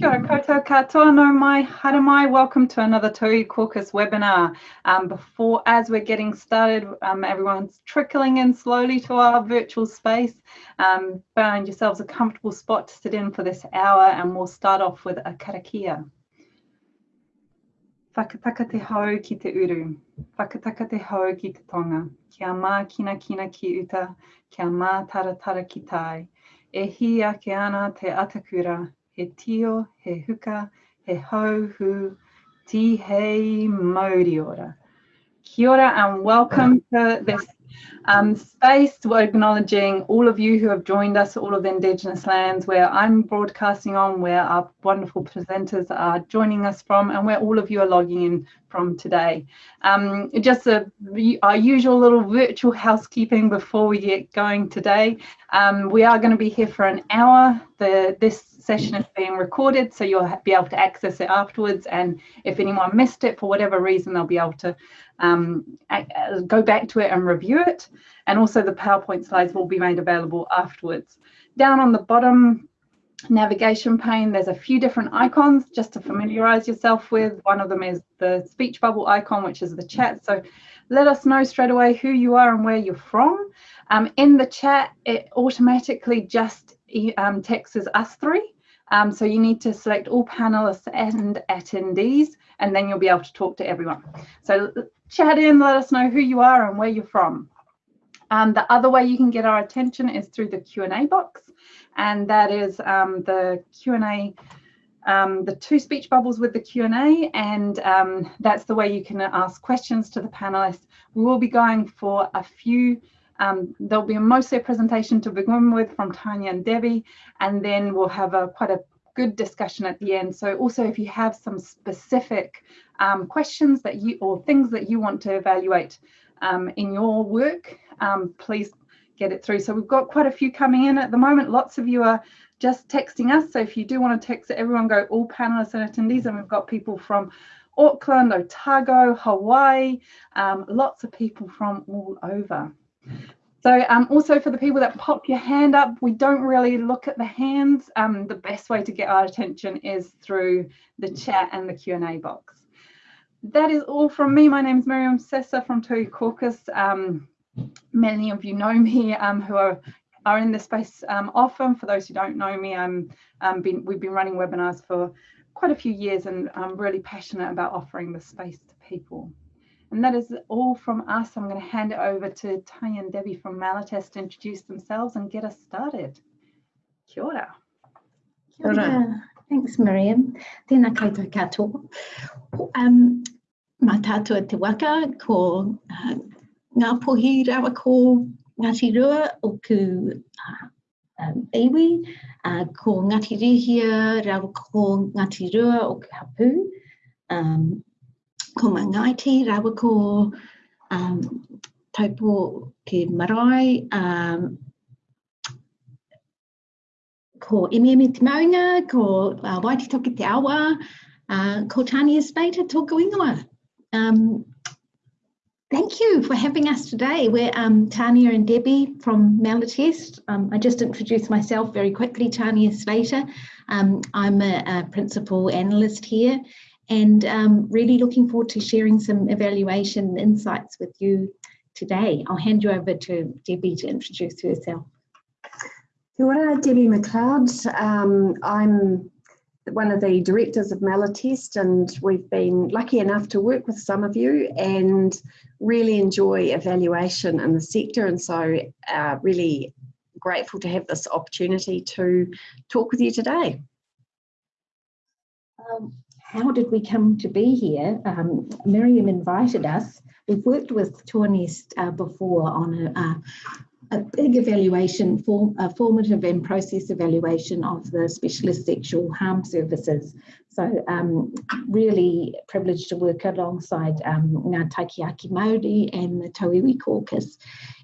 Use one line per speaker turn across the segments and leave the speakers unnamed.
Kia ora katoa no mai, hara mai. Welcome to another Tauiwi Caucus webinar. Um, before, as we're getting started, um, everyone's trickling in slowly to our virtual space. Um, find yourselves a comfortable spot to sit in for this hour and we'll start off with a karakia. Whakataka te hau ki te uru, whakataka te hau ki te tonga, kia mā kina kina ki uta, kia mā tara tara ki tai. E hi ake ana te atakura, he tio, he huka, he hauhu, ti hei mauri ora. Kia ora and welcome to this um, space. We're acknowledging all of you who have joined us, all of the Indigenous lands where I'm broadcasting on, where our wonderful presenters are joining us from, and where all of you are logging in from today. Um, just a, our usual little virtual housekeeping before we get going today. Um, we are going to be here for an hour. The, this session is being recorded, so you'll be able to access it afterwards. And if anyone missed it for whatever reason, they'll be able to um, go back to it and review it. And also the PowerPoint slides will be made available afterwards. Down on the bottom navigation pane, there's a few different icons just to familiarize yourself with. One of them is the speech bubble icon, which is the chat. So let us know straight away who you are and where you're from. Um, in the chat, it automatically just um, texts us three. Um, so you need to select all panelists and attendees, and then you'll be able to talk to everyone. So chat in, let us know who you are and where you're from. Um, the other way you can get our attention is through the Q&A box, and that is um, the Q&A, um, the two speech bubbles with the Q&A, and um, that's the way you can ask questions to the panelists. We will be going for a few um, there'll be a mostly a presentation to begin with from Tanya and Debbie, and then we'll have a quite a good discussion at the end. So also if you have some specific um, questions that you or things that you want to evaluate um, in your work, um, please get it through. So we've got quite a few coming in at the moment. Lots of you are just texting us. So if you do want to text everyone go all panelists and attendees, and we've got people from Auckland, Otago, Hawaii, um, lots of people from all over. So um, also for the people that pop your hand up, we don't really look at the hands. Um, the best way to get our attention is through the chat and the Q&A box. That is all from me. My name is Miriam Sessa from Tauiwi Caucus. Um, many of you know me um, who are, are in this space um, often. For those who don't know me, I'm, um, been, we've been running webinars for quite a few years and I'm really passionate about offering the space to people. And that is all from us. I'm going to hand it over to Tanya and Debbie from Malatest to introduce themselves and get us started. Kia ora.
Kia ora. Thanks, Miriam. Tēnā koutou katoa. Um, Mātaatua te waka ko uh, ngā pohi rawa ko Ngāti Rua o ku uh, um, iwi, uh, ko Ngāti Rihia rawa ko Ngāti Rua o ku hapu. Um, ko Mangaiti, rawa ko um, taupo ke marae, um, ko Emi Te Maunga, ko uh, Waiti Toki Te Awa, uh, ko Tania Spater tōku ingoa. Um, thank you for having us today. We're um, Tania and Debbie from Malatest. Um, I just introduced myself very quickly, Tania Spater. Um, I'm a, a principal analyst here and um, really looking forward to sharing some evaluation insights with you today. I'll hand you over to Debbie to introduce herself.
Kia ora, Debbie McLeod. Um, I'm one of the directors of Malatest and we've been lucky enough to work with some of you and really enjoy evaluation in the sector and so uh, really grateful to have this opportunity to talk with you today.
Um, how did we come to be here? Um, Miriam invited us. We've worked with TOAH-NNEST uh, before on a, a, a, big evaluation, form, a formative and process evaluation of the specialist sexual harm services. So um, really privileged to work alongside um, Ngā Māori and the Tauiwi Caucus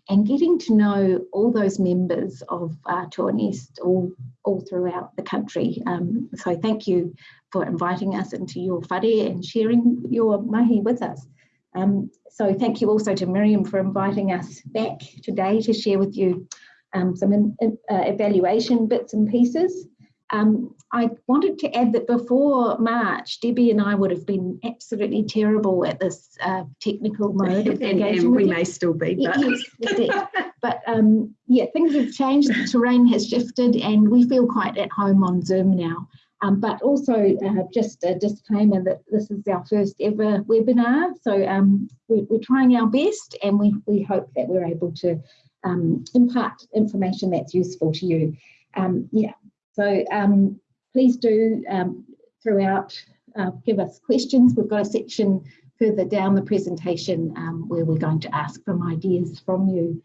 and getting to know all those members of uh, all, all throughout the country. Um, so thank you for inviting us into your whare and sharing your mahi with us. Um, so thank you also to Miriam for inviting us back today to share with you um, some in, uh, evaluation bits and pieces. Um, I wanted to add that before March, Debbie and I would have been absolutely terrible at this uh, technical mode of
and, and we may still be, but
Yes. But um, yeah, things have changed, the terrain has shifted and we feel quite at home on Zoom now. Um, but also uh, just a disclaimer that this is our first ever webinar. So um, we, we're trying our best and we, we hope that we're able to um, impart information that's useful to you. Um, yeah, so um, please do um, throughout uh, give us questions. We've got a section further down the presentation where we're going to ask some ideas from you.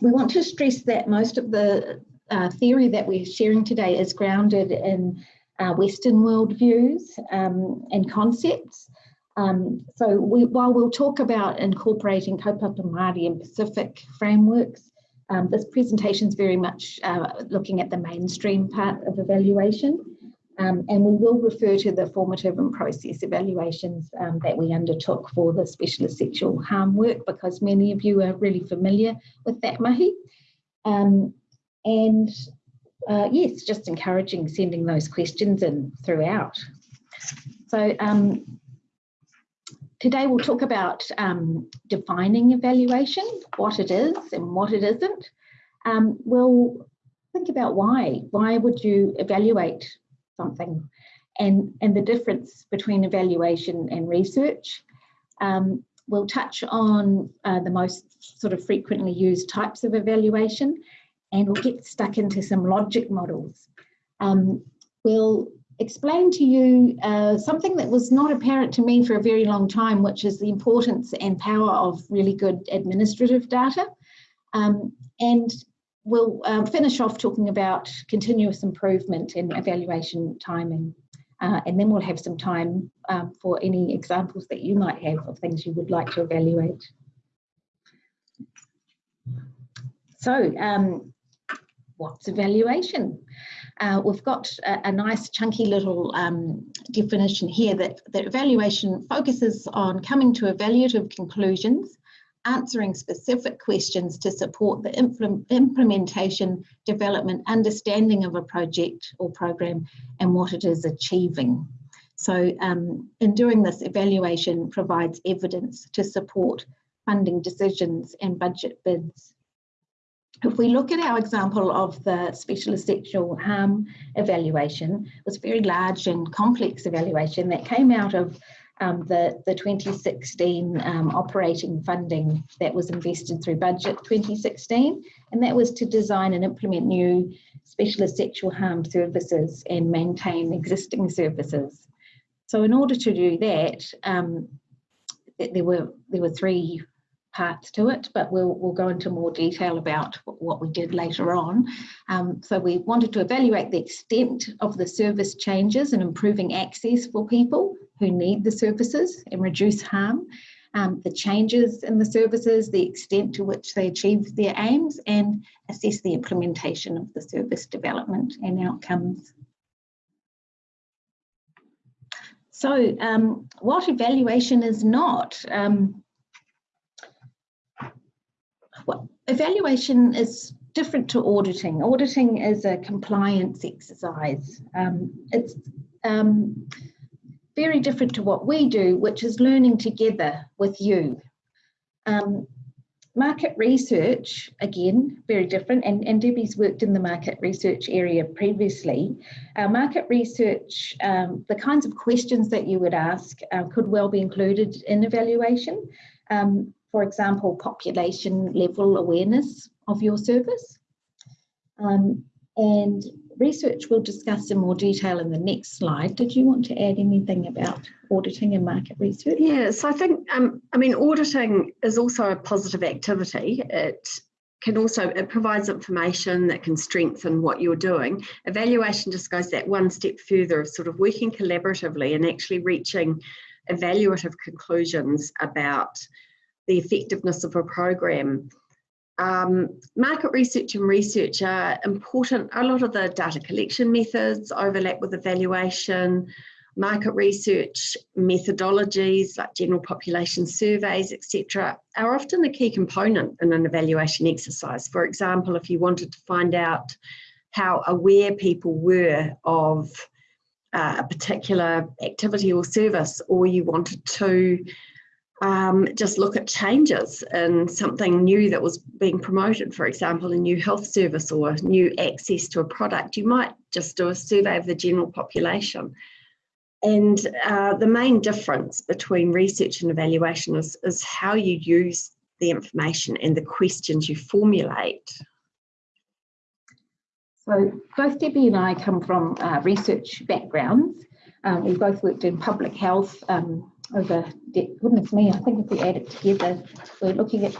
We want to stress that most of the uh, theory that we're sharing today is grounded in uh, Western world views um, and concepts. Um, so we, while we'll talk about incorporating kaupapa Māori and Pacific frameworks, um, this presentation is very much uh, looking at the mainstream part of evaluation. Um, and we will refer to the formative and process evaluations um, that we undertook for the specialist sexual harm work because many of you are really familiar with that mahi. Um, and uh, yes, just encouraging sending those questions in throughout. So um, today we'll talk about um, defining evaluation, what it is and what it isn't. Um, we'll think about why. Why would you evaluate something and, and the difference between evaluation and research. Um, we'll touch on uh, the most sort of frequently used types of evaluation and we'll get stuck into some logic models. Um, we'll explain to you uh, something that was not apparent to me for a very long time, which is the importance and power of really good administrative data. Um, and we'll um, finish off talking about continuous improvement in evaluation timing. Uh, and then we'll have some time um, for any examples that you might have of things you would like to evaluate. So um, what's evaluation? Uh, we've got a, a, nice chunky little um, definition here that, that evaluation focuses on coming to evaluative conclusions answering specific questions to support the implement, implementation, development, understanding of a project or program and what it is achieving. So um, in doing this, evaluation provides evidence to support funding decisions and budget bids. If we look at our example of the specialist sexual harm evaluation, it was a very large and complex evaluation that came out of um, the, the 2016 um, operating funding that was invested through budget 2016 and that was to design and implement new specialist sexual harm services and maintain existing services. So in order to do that, um, there were there were three parts to it, but we'll, we'll go into more detail about what we did later on. Um, so we wanted to evaluate the extent of the service changes and improving access for people who need the services and reduce harm, um, the changes in the services, the extent to which they achieve their aims and assess the implementation of the service development and outcomes. So um, what evaluation is not? Um, well, evaluation is different to auditing. Auditing is a compliance exercise. Um, it's um, very different to what we do, which is learning together with you. Um, market research, again, very different, and, and Debbie's worked in the market research area previously. Our market research, um, the kinds of questions that you would ask uh, could well be included in evaluation. Um, for example, population level awareness of your service. Um, and research we'll discuss in more detail in the next slide. Did you want to add anything about auditing and market research?
Yes, I think, um, I mean, auditing is also a positive activity. It can also, it provides information that can strengthen what you're doing. Evaluation just goes that one step further of sort of working collaboratively and actually reaching evaluative conclusions about the effectiveness of a program. Um, market research and research are important. A lot of the data collection methods overlap with evaluation. Market research methodologies like general population surveys, etc., are often a key component in an evaluation exercise. For example, if you wanted to find out how aware people were of uh, a particular activity or service, or you wanted to um, just look at changes in something new that was being promoted, for example, a new health service or new access to a product, you might just do a survey of the general population. And uh, the main difference between research and evaluation is, is how you use the information and the questions you formulate.
So both Debbie and I come from uh, research backgrounds. Um, we both worked in public health um, over, goodness me, I think if we add it together, we're looking at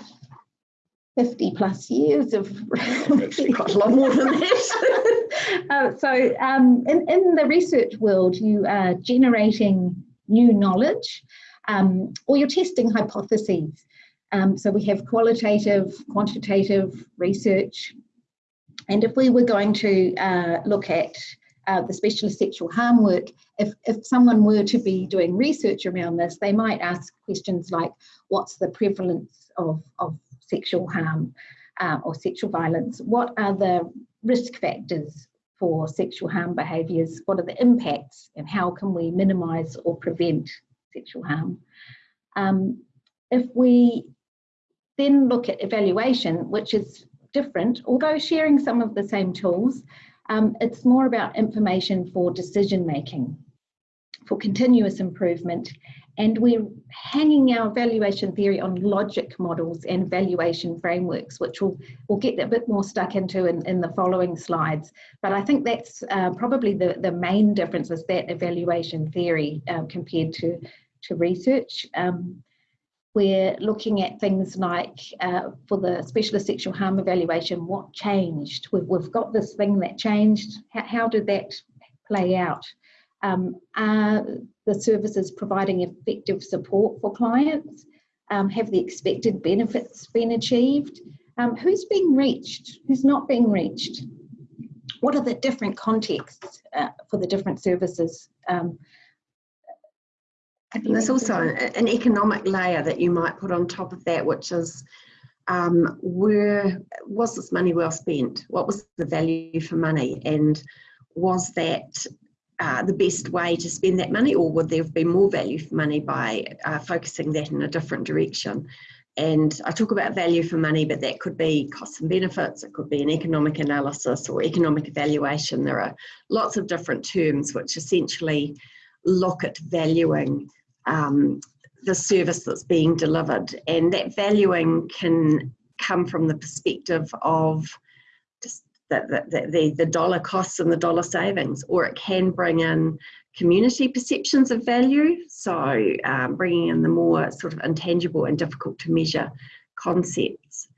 50 plus years of actually
quite a lot more than that.
uh, so um, in, in the research world, you are generating new knowledge um, or you're testing hypotheses. Um, so we have qualitative, quantitative research. And if we were going to uh, look at uh, the specialist sexual harm work, if, if someone were to be doing research around this, they might ask questions like, what's the prevalence of, of sexual harm uh, or sexual violence? What are the risk factors for sexual harm behaviours? What are the impacts and how can we minimise or prevent sexual harm? Um, if we then look at evaluation, which is different, although sharing some of the same tools, um, it's more about information for decision making, for continuous improvement, and we're hanging our evaluation theory on logic models and evaluation frameworks, which we'll, we'll get a bit more stuck into in, in the following slides. But I think that's uh, probably the, the main difference is that evaluation theory um, compared to, to research. Um, we're looking at things like uh, for the specialist sexual harm evaluation, what changed? We've, we've got this thing that changed. How, how did that play out? Um, are the services providing effective support for clients? Um, have the expected benefits been achieved? Um, who's being reached? Who's not being reached? What are the different contexts uh, for the different services? Um,
and there's also an economic layer that you might put on top of that, which is um, where was this money well spent? What was the value for money? And was that uh, the best way to spend that money, or would there have been more value for money by uh, focusing that in a different direction? And I talk about value for money, but that could be costs and benefits, it could be an economic analysis or economic evaluation. There are lots of different terms which essentially look at valuing um, the service that's being delivered. And that valuing can come from the perspective of just the, the, the, the dollar costs and the dollar savings, or it can bring in community perceptions of value. So, um, bringing in the more sort of intangible and difficult to measure concepts.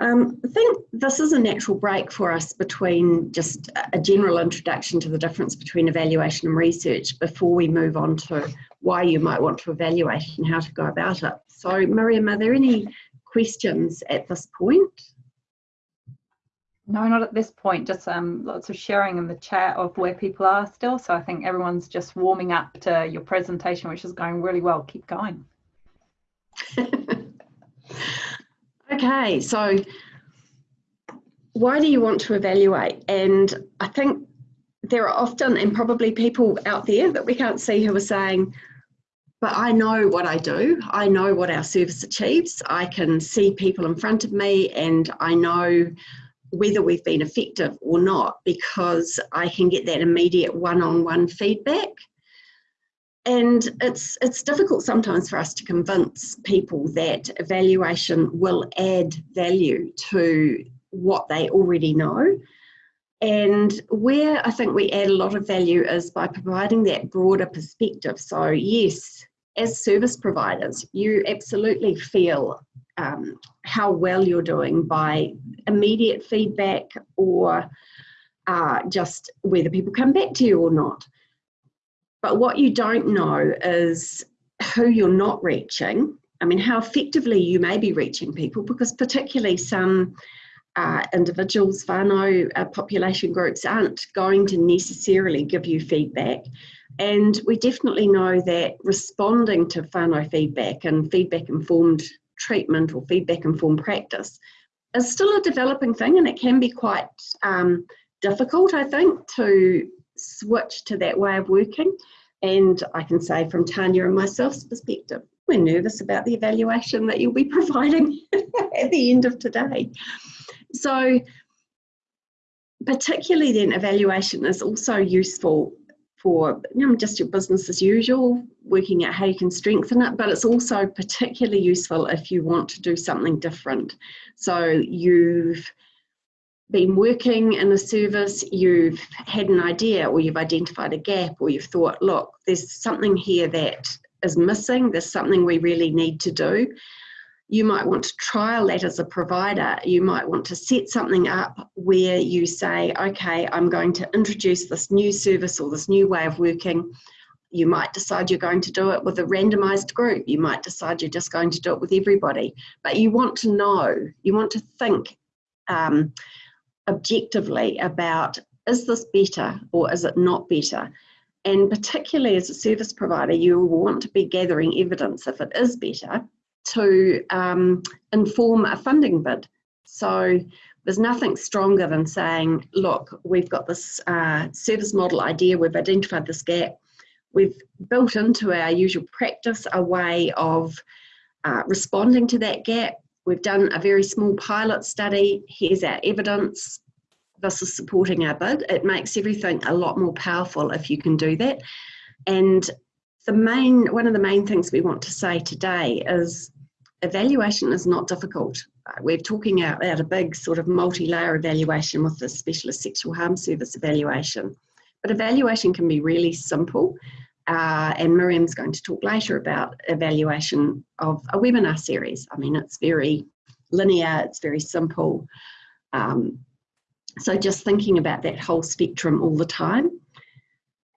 Um, I think this is a natural break for us between just a general introduction to the difference between evaluation and research before we move on to why you might want to evaluate and how to go about it. So Miriam, are there any questions at this point?
No, not at this point, just um, lots of sharing in the chat of where people are still. So I think everyone's just warming up to your presentation, which is going really well. Keep going.
okay, so why do you want to evaluate? And I think there are often, and probably people out there that we can't see who are saying, but I know what I do. I know what our service achieves. I can see people in front of me and I know whether we've been effective or not because I can get that immediate one-on-one feedback. And it's it's difficult sometimes for us to convince people that evaluation will add value to what they already know. And where I think we add a lot of value is by providing that broader perspective. So, yes, as service providers, you absolutely feel um, how well you're doing by immediate feedback or uh, just whether people come back to you or not. But what you don't know is who you're not reaching. I mean, how effectively you may be reaching people, because particularly some uh, individuals, whānau uh, population groups aren't going to necessarily give you feedback. And we definitely know that responding to whānau feedback and feedback informed treatment or feedback informed practice is still a developing thing and it can be quite um, difficult, I think, to switch to that way of working. And I can say from Tanya and myself's perspective, we're nervous about the evaluation that you'll be providing at the end of today. So particularly then evaluation is also useful for you know, just your business as usual, working out how you can strengthen it, but it's also particularly useful if you want to do something different. So you've been working in a service, you've had an idea or you've identified a gap or you've thought, look, there's something here that is missing, there's something we really need to do you might want to trial that as a provider. You might want to set something up where you say, okay, I'm going to introduce this new service or this new way of working. You might decide you're going to do it with a randomized group. You might decide you're just going to do it with everybody. But you want to know, you want to think um, objectively about is this better or is it not better? And particularly as a service provider, you want to be gathering evidence if it is better to um, inform a funding bid. So there's nothing stronger than saying, look, we've got this uh, service model idea, we've identified this gap, we've built into our usual practice a way of uh, responding to that gap. We've done a very small pilot study, here's our evidence, this is supporting our bid. It makes everything a lot more powerful if you can do that. And the main one of the main things we want to say today is evaluation is not difficult. We're talking out, out a big sort of multi-layer evaluation with the specialist sexual harm service evaluation. But evaluation can be really simple. Uh, and Miriam's going to talk later about evaluation of a webinar series. I mean, it's very linear, it's very simple. Um, so just thinking about that whole spectrum all the time.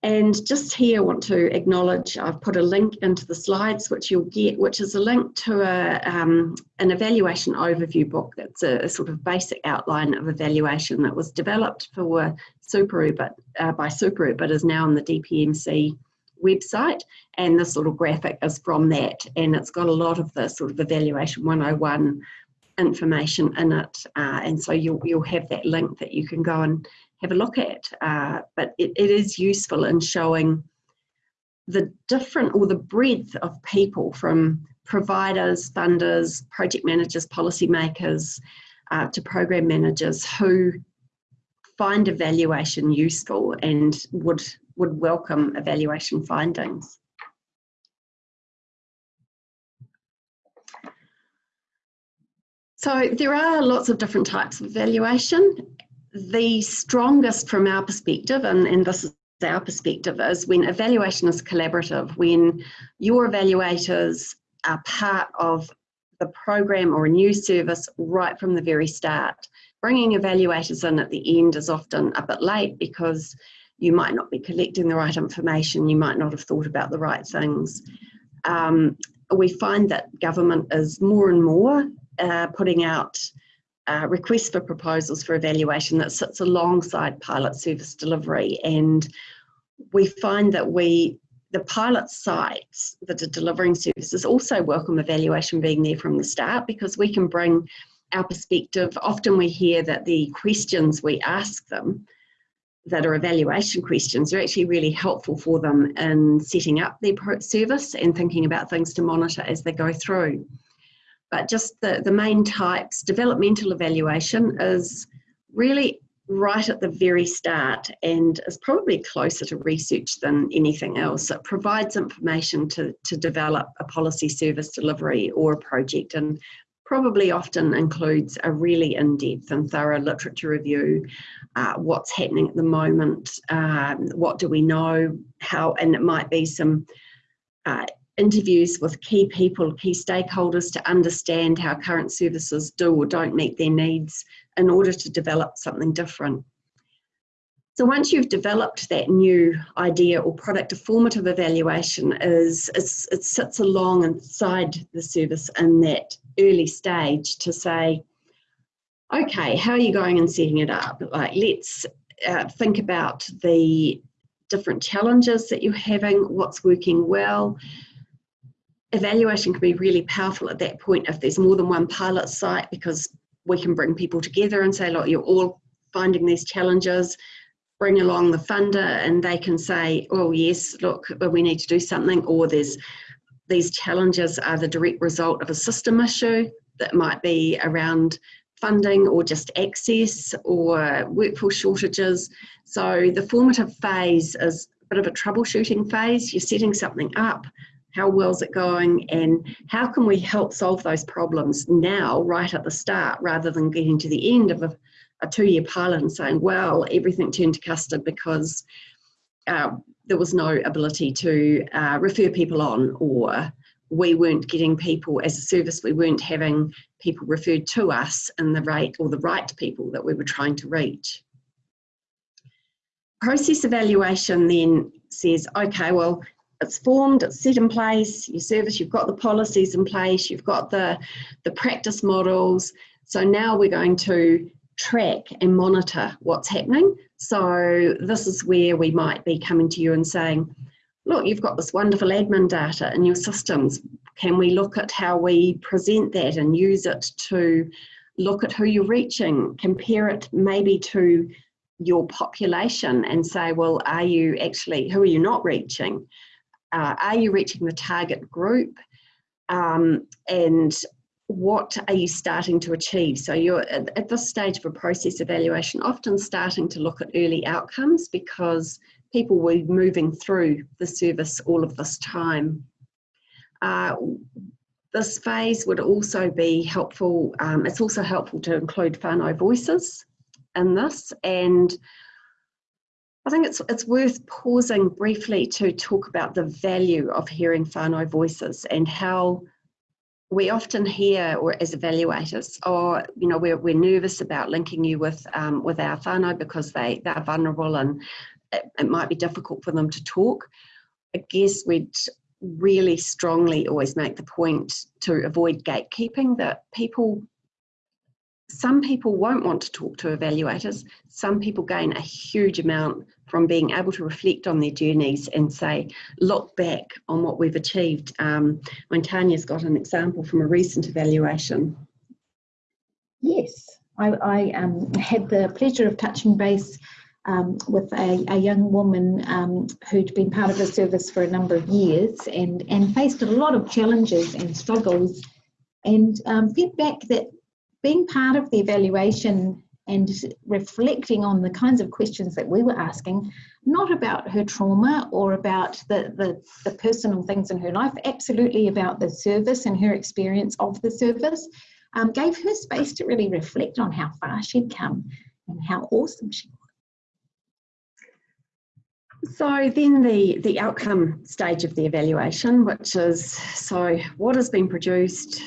And just here I want to acknowledge, I've put a link into the slides which you'll get, which is a link to a, um, an evaluation overview book that's a, a, sort of basic outline of evaluation that was developed for Superu, but uh, by Superu, but is now in the DPMC website. And this little graphic is from that. And it's got a lot of the sort of evaluation 101 information in it. Uh, and so you'll, you'll have that link that you can go and have a look at. Uh, but it, it is useful in showing the different or the breadth of people from providers, funders, project managers, policymakers, uh, to program managers who find evaluation useful and would, would welcome evaluation findings. So there are lots of different types of evaluation the strongest from our perspective, and, and this is our perspective, is when evaluation is collaborative, when your evaluators are part of the program or a new service right from the very start. Bringing evaluators in at the end is often a bit late because you might not be collecting the right information, you might not have thought about the right things. Um, we find that government is more and more uh, putting out uh, request for proposals for evaluation that sits alongside pilot service delivery and we find that we the pilot sites that are delivering services also welcome evaluation being there from the start because we can bring our perspective. Often we hear that the questions we ask them that are evaluation questions are actually really helpful for them in setting up their service and thinking about things to monitor as they go through but just the, the main types, developmental evaluation is really right at the very start and is probably closer to research than anything else. It provides information to, to develop a policy service delivery or a project and probably often includes a really in-depth and thorough literature review, uh, what's happening at the moment, um, what do we know, how, and it might be some uh, interviews with key people, key stakeholders to understand how current services do or don't meet their needs in order to develop something different. So once you've developed that new idea or product, a formative evaluation is, it sits along inside the service in that early stage to say, okay, how are you going and setting it up? Like, let's uh, think about the different challenges that you're having, what's working well, evaluation can be really powerful at that point if there's more than one pilot site because we can bring people together and say, look, you're all finding these challenges, bring along the funder and they can say, oh yes, look, uh, we need to do something, or there's these challenges are the direct result of a system issue that might be around funding or just access or workforce shortages. So the formative phase is a bit of a troubleshooting phase. You're setting something up, how well's it going, and how can we help solve those problems now, right at the start, rather than getting to the end of a, a two-year and saying, well, everything turned to custard because uh, there was no ability to uh, refer people on or we weren't getting people as a service, we weren't having people referred to us in the rate or the right people that we were trying to reach. Process evaluation then says, okay, well, it's formed, it's set in place, your service, you've got the policies in place, you've got the, the practice models. So now we're going to track and monitor what's happening. So this is where we might be coming to you and saying, look, you've got this wonderful admin data in your systems. Can we look at how we present that and use it to look at who you're reaching, compare it maybe to your population and say, well, are you actually, who are you not reaching? Uh, are you reaching the target group? Um, and what are you starting to achieve? So you're at, this stage of a process evaluation, often starting to look at early outcomes because people were moving through the service all of this time. Uh, this phase would also be helpful, um, it's also helpful to include whānau voices in this and I think it's, it's worth pausing briefly to talk about the value of hearing whānau voices and how we often hear or as evaluators or oh, you know we're, we're nervous about linking you with um, with our whānau because they they're vulnerable and it, it might be difficult for them to talk. I guess we'd really strongly always make the point to avoid gatekeeping that people some people won't want to talk to evaluators. Some people gain a huge amount from being able to reflect on their journeys and say, look back on what we've achieved. Um, when Tanya's got an example from a recent evaluation.
Yes, I, I um, had the pleasure of touching base um, with a, a, young woman um, who'd been part of the service for a number of years and, and faced a lot of challenges and struggles and um, feedback that being part of the evaluation and reflecting on the kinds of questions that we were asking, not about her trauma or about the, the, the personal things in her life, absolutely about the service and her experience of the service, um, gave her space to really reflect on how far she'd come and how awesome she was.
So then the, the outcome stage of the evaluation, which is, so what has been produced,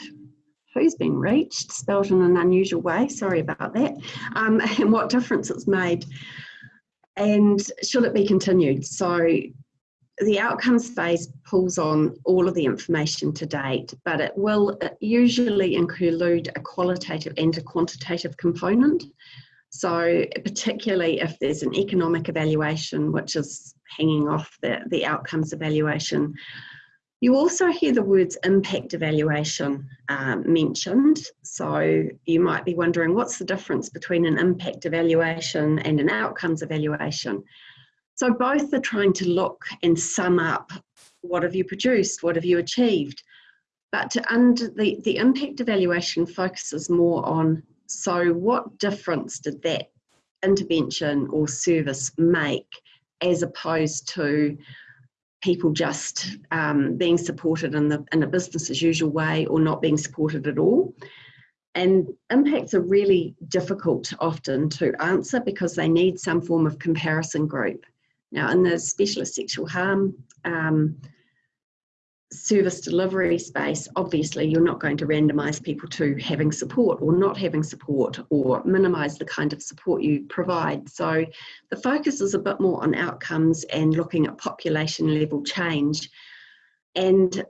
who's been reached, spelled in an unusual way, sorry about that, um, and what difference it's made, and should it be continued? So the outcomes phase pulls on all of the information to date, but it will usually include a qualitative and a quantitative component. So particularly if there's an economic evaluation, which is hanging off the, the outcomes evaluation, you also hear the words impact evaluation um, mentioned. So you might be wondering what's the difference between an impact evaluation and an outcomes evaluation? So both are trying to look and sum up what have you produced, what have you achieved. But to under the, the impact evaluation focuses more on so, what difference did that intervention or service make as opposed to people just um, being supported in, the, in a business as usual way or not being supported at all? And impacts are really difficult often to answer because they need some form of comparison group. Now, in the specialist sexual harm um, service delivery space, obviously you're not going to randomise people to having support or not having support or minimise the kind of support you provide. So the focus is a bit more on outcomes and looking at population level change. And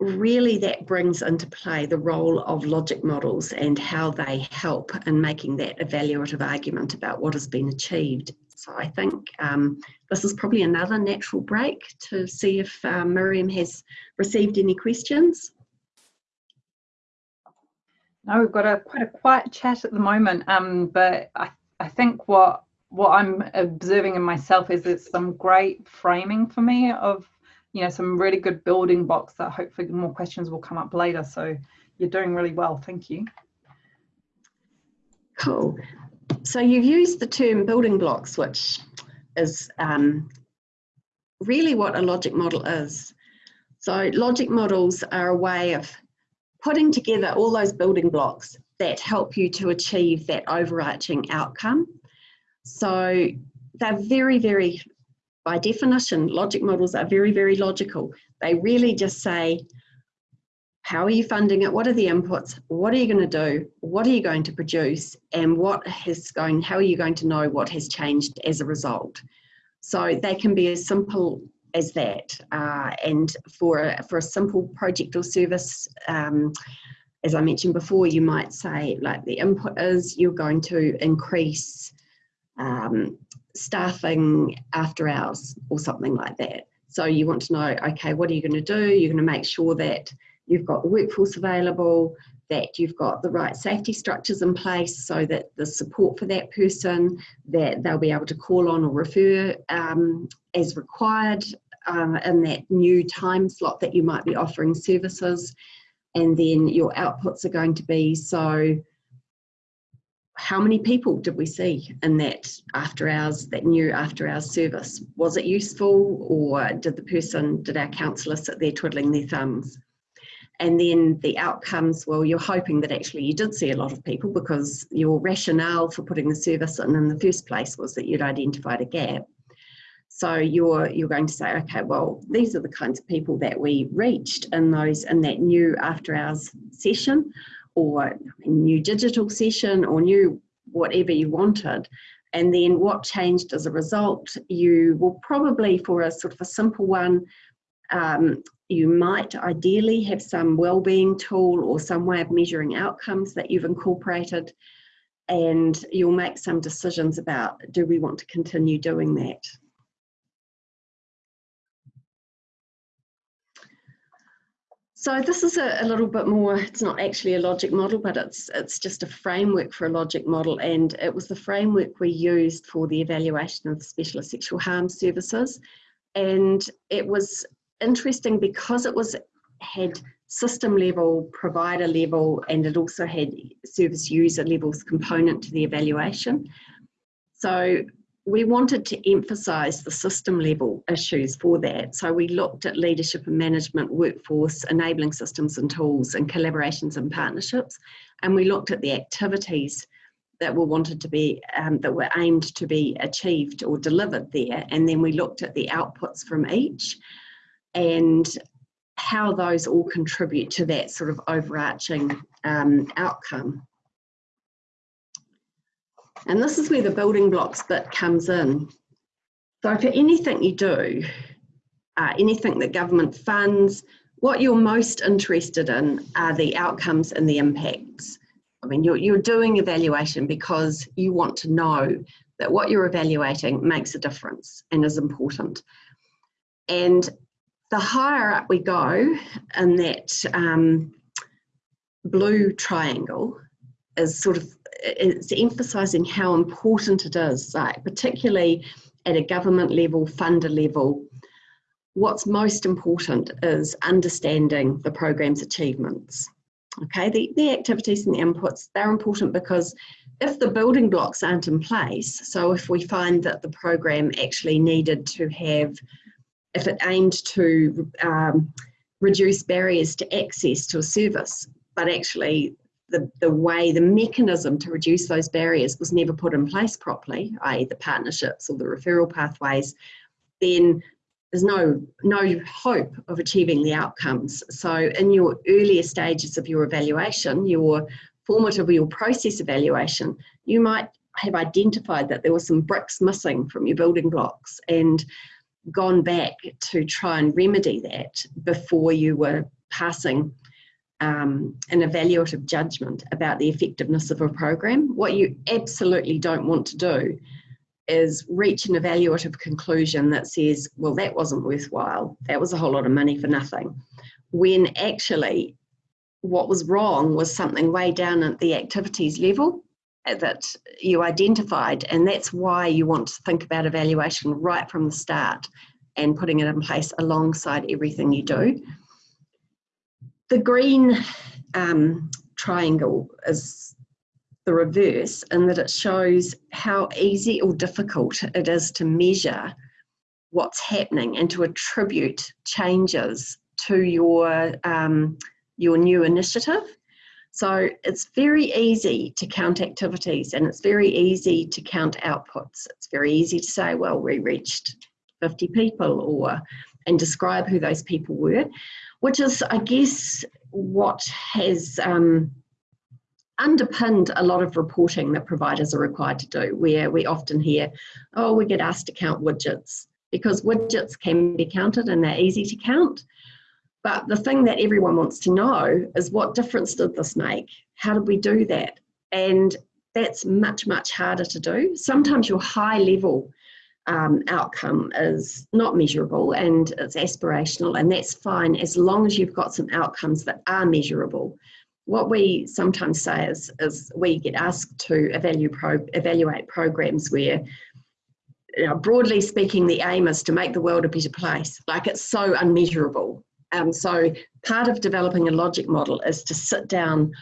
really that brings into play the role of logic models and how they help in making that evaluative argument about what has been achieved. So I think um, this is probably another natural break to see if uh, Miriam has received any questions.
No, we've got a quite a quiet chat at the moment, um, but I, I think what what I'm observing in myself is it's some great framing for me of you know some really good building blocks that hopefully more questions will come up later. So you're doing really well. Thank you.
Cool. So you've used the term building blocks, which is um, really what a logic model is. So logic models are a way of putting together all those building blocks that help you to achieve that overarching outcome. So they're very, very, by definition, logic models are very, very logical. They really just say, how are you funding it? What are the inputs? What are you going to do? What are you going to produce? And what has going, how are you going to know what has changed as a result? So they can be as simple as that. Uh, and for a, for a simple project or service, um, as I mentioned before, you might say like the input is you're going to increase um, staffing after hours or something like that. So you want to know, okay, what are you going to do? You're going to make sure that you've got the workforce available, that you've got the right safety structures in place so that the support for that person, that they'll be able to call on or refer um, as required um, in that new time slot that you might be offering services. And then your outputs are going to be so how many people did we see in that after hours, that new after hours service? Was it useful or did the person, did our counsellor sit there twiddling their thumbs? and then the outcomes well you're hoping that actually you did see a lot of people because your rationale for putting the service in in the first place was that you'd identified a gap so you're you're going to say okay well these are the kinds of people that we reached in those in that new after hours session or a new digital session or new whatever you wanted and then what changed as a result you will probably for a sort of a simple one um, you might ideally have some well-being tool or some way of measuring outcomes that you've incorporated and you'll make some decisions about do we want to continue doing that. So this is a, a, little bit more, it's not actually a logic model, but it's, it's just a framework for a logic model. And it was the framework we used for the evaluation of specialist sexual harm services. And it was interesting because it was had system level, provider level, and it also had service user levels component to the evaluation. So we wanted to emphasize the system level issues for that. So we looked at leadership and management, workforce, enabling systems and tools, and collaborations and partnerships. And we looked at the activities that were wanted to be, um, that were aimed to be achieved or delivered there. And then we looked at the outputs from each and how those all contribute to that sort of overarching um, outcome. And this is where the building blocks bit comes in. So for anything you do, uh, anything that government funds, what you're most interested in are the outcomes and the impacts. I mean, you're, you're doing evaluation because you want to know that what you're evaluating makes a difference and is important. And the higher up we go in that um, blue triangle is sort of it's emphasizing how important it is like particularly at a government level funder level. What's most important is understanding the program's achievements. Okay the, the activities and the inputs they're important because if the building blocks aren't in place so if we find that the program actually needed to have if it aimed to um, reduce barriers to access to a service, but actually the, the way, the mechanism to reduce those barriers was never put in place properly, i.e. the partnerships or the referral pathways, then there's no, no hope of achieving the outcomes. So in your earlier stages of your evaluation, your formative or your process evaluation, you might have identified that there were some bricks missing from your building blocks and gone back to try and remedy that before you were passing um, an evaluative judgment about the effectiveness of a program. What you absolutely don't want to do is reach an evaluative conclusion that says, well, that wasn't worthwhile. That was a whole lot of money for nothing. When actually, what was wrong was something way down at the activities level that you identified and that's why you want to think about evaluation right from the start and putting it in place alongside everything you do. The green um, triangle is the reverse in that it shows how easy or difficult it is to measure what's happening and to attribute changes to your um, your new initiative. So it's very easy to count activities and it's very easy to count outputs. It's very easy to say, well, we reached 50 people or and describe who those people were, which is, I guess, what has um, underpinned a lot of reporting that providers are required to do, where we often hear, oh, we get asked to count widgets because widgets can be counted and they're easy to count. But the thing that everyone wants to know is what difference did this make? How did we do that? And that's much, much harder to do. Sometimes your high level um, outcome is not measurable and it's aspirational, and that's fine as long as you've got some outcomes that are measurable. What we sometimes say is, is we get asked to evaluate, pro, evaluate programs where you know, broadly speaking, the aim is to make the world a better place. Like it's so unmeasurable. Um, so part of developing a logic model is to sit down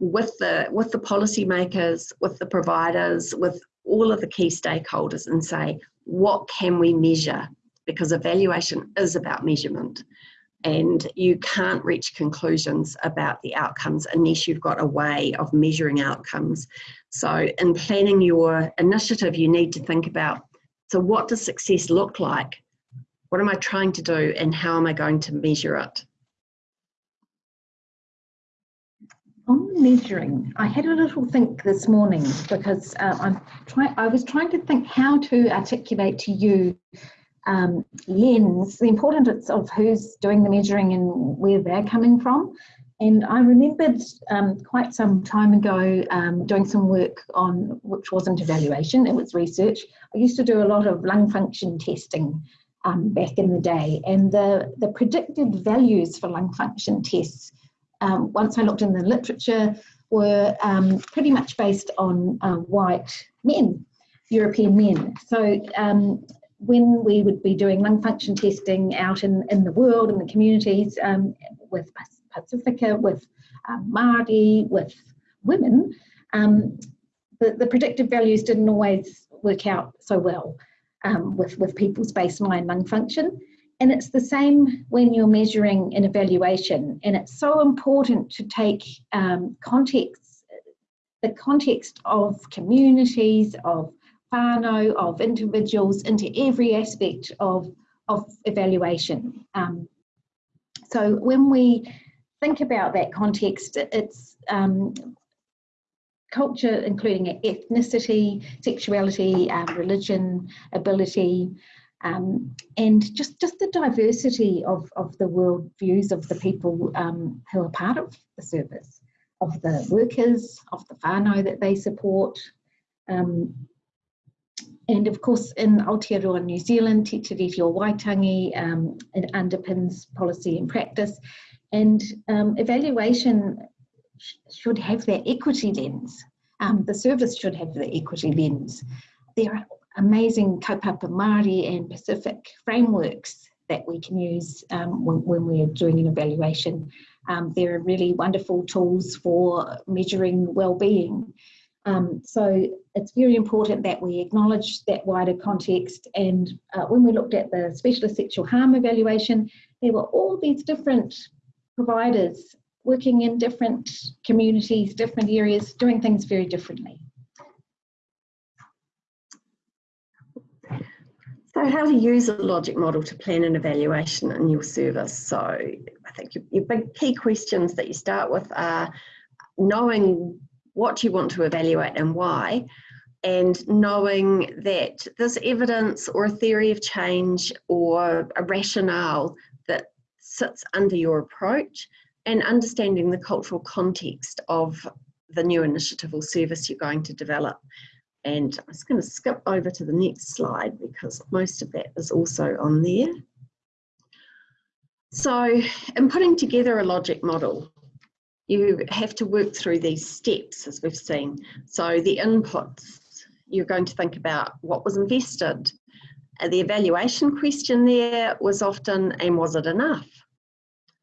with the with the policymakers, with the providers, with all of the key stakeholders and say, what can we measure? Because evaluation is about measurement and you can't reach conclusions about the outcomes unless you've got a way of measuring outcomes. So in planning your initiative, you need to think about, so what does success look like what am I trying to do and how am I going to measure it?
On measuring, I had a little think this morning because uh, I'm trying. I was trying to think how to articulate to you um, lens the importance of who's doing the measuring and where they're coming from. And I remembered um, quite some time ago um, doing some work on which wasn't evaluation; it was research. I used to do a lot of lung function testing um, back in the day. And the, the predicted values for lung function tests, um, once I looked in the literature, were um, pretty much based on uh, white men, European men. So um, when we would be doing lung function testing out in, in the world, in the communities, um, with Pacifica, with um, Māori, with women, the, the predictive values didn't always work out so well um, with, with people's baseline lung function. And it's the same when you're measuring an evaluation. And it's so important to take um, context, the context of communities, of whānau, of individuals into every aspect of, of evaluation. Um, so when we think about that context, it's um, culture, including ethnicity, sexuality, um, religion, ability, um, and just, just the diversity of, of the world views of the people um, who are part of the service, of the workers, of the whānau that they support. Um, and of course, in Aotearoa New Zealand, Te Tiriti o Waitangi, um, it underpins policy and practice. And um, evaluation should have their equity lens. Um, the service should have the equity lens. There are amazing kaupapa Māori and Pacific frameworks that we can use um, when, when, we're doing an evaluation. Um, there are really wonderful tools for measuring well-being. Um, so it's very important that we acknowledge that wider context and uh, when we looked at the specialist sexual harm evaluation, there were all these different providers working in different communities, different areas, doing things very differently.
So how to use a logic model to plan an evaluation in your service. So I think your, your big key questions that you start with are knowing what you want to evaluate and why, and knowing that there's evidence or a theory of change or a rationale that sits under your approach and understanding the cultural context of the new initiative or service you're going to develop. And I'm just going to skip over to the next slide because most of that is also on there. So in putting together a logic model, you have to work through these steps as we've seen. So the inputs, you're going to think about what was invested. Uh, the evaluation question there was often, and was it enough?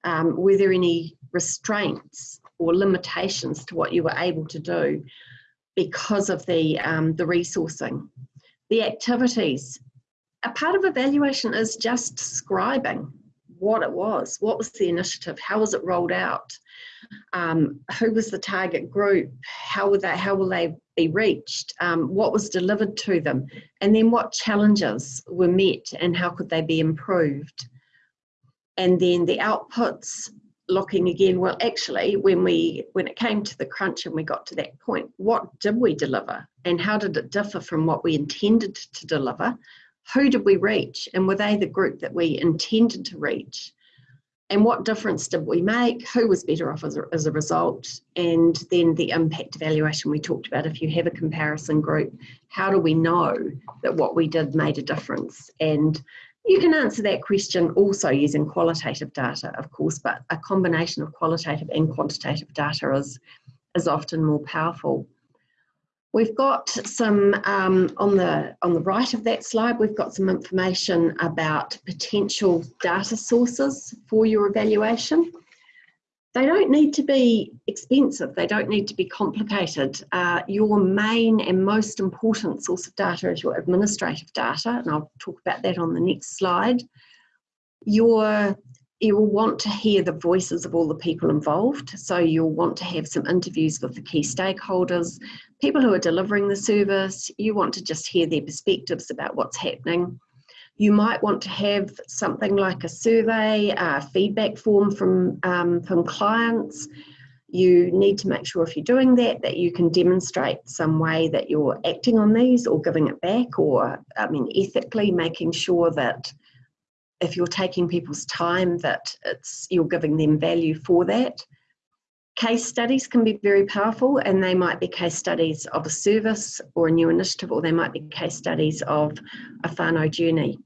Um, were there any restraints or limitations to what you were able to do because of the, um, the resourcing? The activities, a part of evaluation is just describing what it was, what was the initiative, how was it rolled out, um, who was the target group, how will they, how will they be reached, um, what was delivered to them, and then what challenges were met and how could they be improved. And then the outputs, looking again, well, actually, when we when it came to the crunch and we got to that point, what did we deliver, and how did it differ from what we intended to deliver? Who did we reach, and were they the group that we intended to reach? and what difference did we make? Who was better off as a, as a result? And then the impact evaluation we talked about. If you have a comparison group, how do we know that what we did made a difference? And you can answer that question also using qualitative data, of course, but a combination of qualitative and quantitative data is, is often more powerful. We've got some, um, on, the, on the right of that slide, we've got some information about potential data sources for your evaluation. They don't need to be expensive, they don't need to be complicated. Uh, your main and most important source of data is your administrative data, and I'll talk about that on the next slide. Your you will want to hear the voices of all the people involved. So you'll want to have some interviews with the key stakeholders, people who are delivering the service. You want to just hear their perspectives about what's happening. You might want to have something like a survey, a feedback form from, um, from clients. You need to make sure if you're doing that, that you can demonstrate some way that you're acting on these or giving it back or, I mean, ethically making sure that if you're taking people's time that it's you're giving them value for that case studies can be very powerful and they might be case studies of a service or a new initiative or they might be case studies of a whānau journey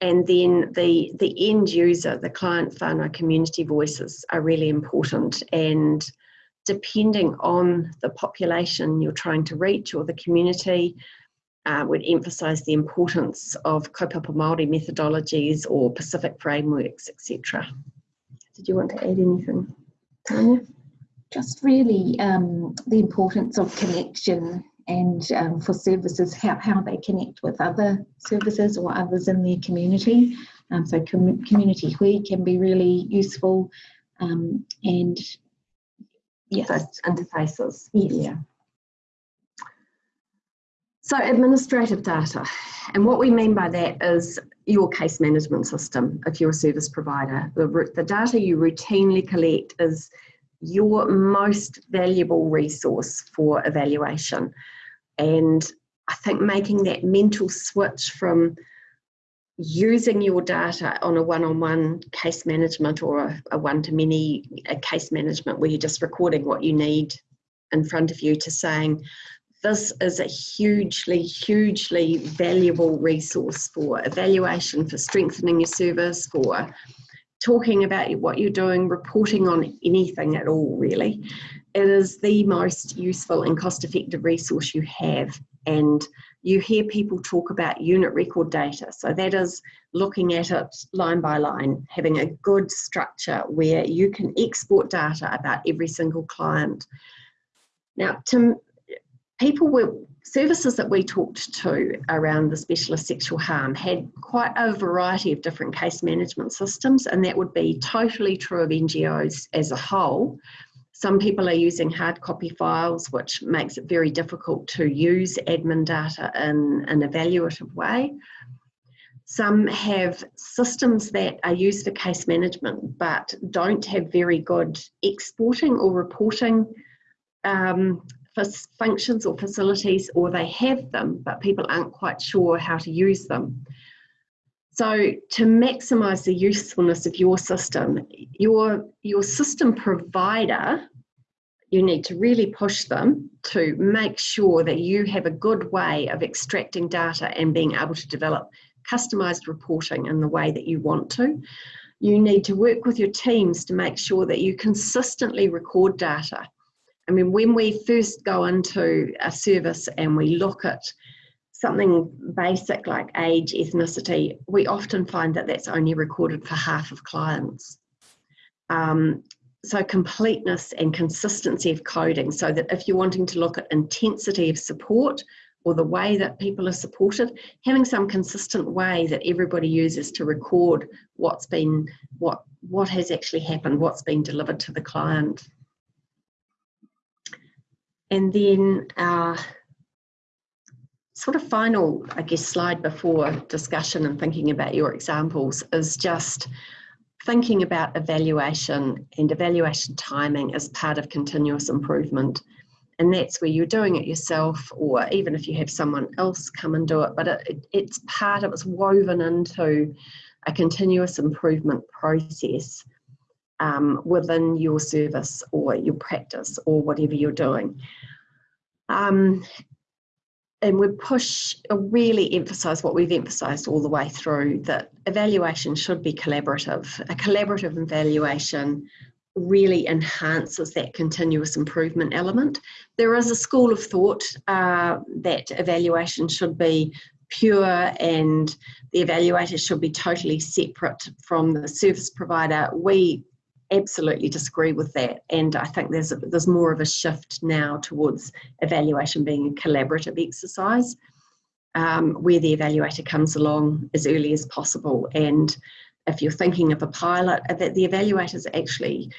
and then the the end user the client whānau community voices are really important and depending on the population you're trying to reach or the community uh, would emphasise the importance of kaupapa Māori methodologies or Pacific frameworks, etc. Did you want to add anything, Tanya?
Just really um, the importance of connection and um, for services, how, how they connect with other services or others in their community. Um, so com community hui can be really useful um, and
yes. interfaces.
Yes. Yeah.
So administrative data, and what we mean by that is your case management system if you're a service provider. The, the data you routinely collect is your most valuable resource for evaluation. And I think making that mental switch from using your data on a one-on-one -on -one case management or a, a one-to-many case management where you're just recording what you need in front of you to saying, this is a hugely, hugely valuable resource for evaluation, for strengthening your service, for talking about what you're doing, reporting on anything at all, really. It is the most useful and cost effective resource you have. And you hear people talk about unit record data. So that is looking at it line by line, having a good structure where you can export data about every single client. Now, to people were services that we talked to around the specialist sexual harm had quite a variety of different case management systems and that would be totally true of NGOs as a whole. Some people are using hard copy files which makes it very difficult to use admin data in an evaluative way. Some have systems that are used for case management but don't have very good exporting or reporting um, functions or facilities or they have them but people aren't quite sure how to use them. So to maximize the usefulness of your system, your, your system provider, you need to really push them to make sure that you have a good way of extracting data and being able to develop customized reporting in the way that you want to you need to work with your teams to make sure that you consistently record data. I mean, when we first go into a service and we look at something basic like age, ethnicity, we often find that that's only recorded for half of clients. Um, so completeness and consistency of coding so that if you're wanting to look at intensity of support or the way that people are supported, having some consistent way that everybody uses to record what's been, what, what has actually happened, what's been delivered to the client. And then our sort of final, I guess, slide before discussion and thinking about your examples is just thinking about evaluation and evaluation timing as part of continuous improvement. And that's where you're doing it yourself, or even if you have someone else come and do it, but it, it's part of it's woven into a continuous improvement process um, within your service or your practice or whatever you're doing. Um, and we push uh, really emphasize what we've emphasized all the way through that evaluation should be collaborative. A collaborative evaluation really enhances that continuous improvement element. There is a school of thought uh, that evaluation should be pure and the evaluator should be totally separate from the service provider. We absolutely disagree with that and I think there's there's more of a shift now towards evaluation being a collaborative exercise um, where the evaluator comes along as early as possible and if you're thinking of a pilot uh, that the evaluator is actually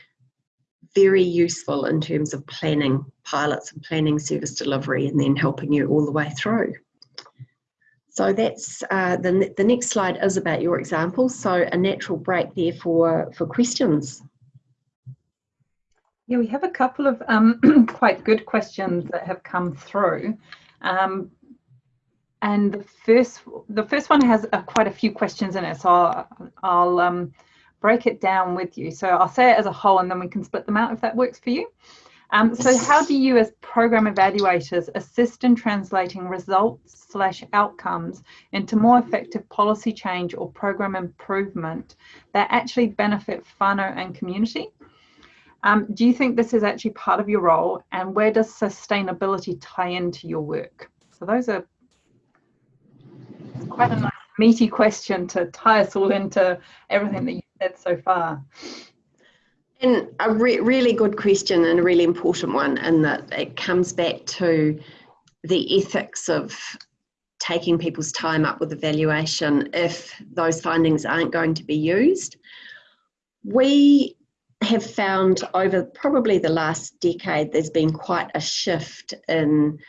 very useful in terms of planning pilots and planning service delivery and then helping you all the way through. So that's uh, the, the next slide is about your example. So a natural break there for, for questions.
Yeah, we have a couple of um, quite good questions that have come through. Um, and the first, the first one has uh, quite a few questions in it, so I'll, I'll um, break it down with you. So I'll say it as a whole and then we can split them out if that works for you. Um, so how do you as program evaluators assist in translating results slash outcomes into more effective policy change or program improvement that actually benefit whānau and community? Um, do you think this is actually part of your role and where does sustainability tie into your work? So those are quite a nice meaty question to tie us all into everything that you said so far.
And a re really good question and a really important one in that it comes back to the ethics of taking people's time up with evaluation if those findings aren't going to be used. We have found over probably the last decade there's been quite a shift in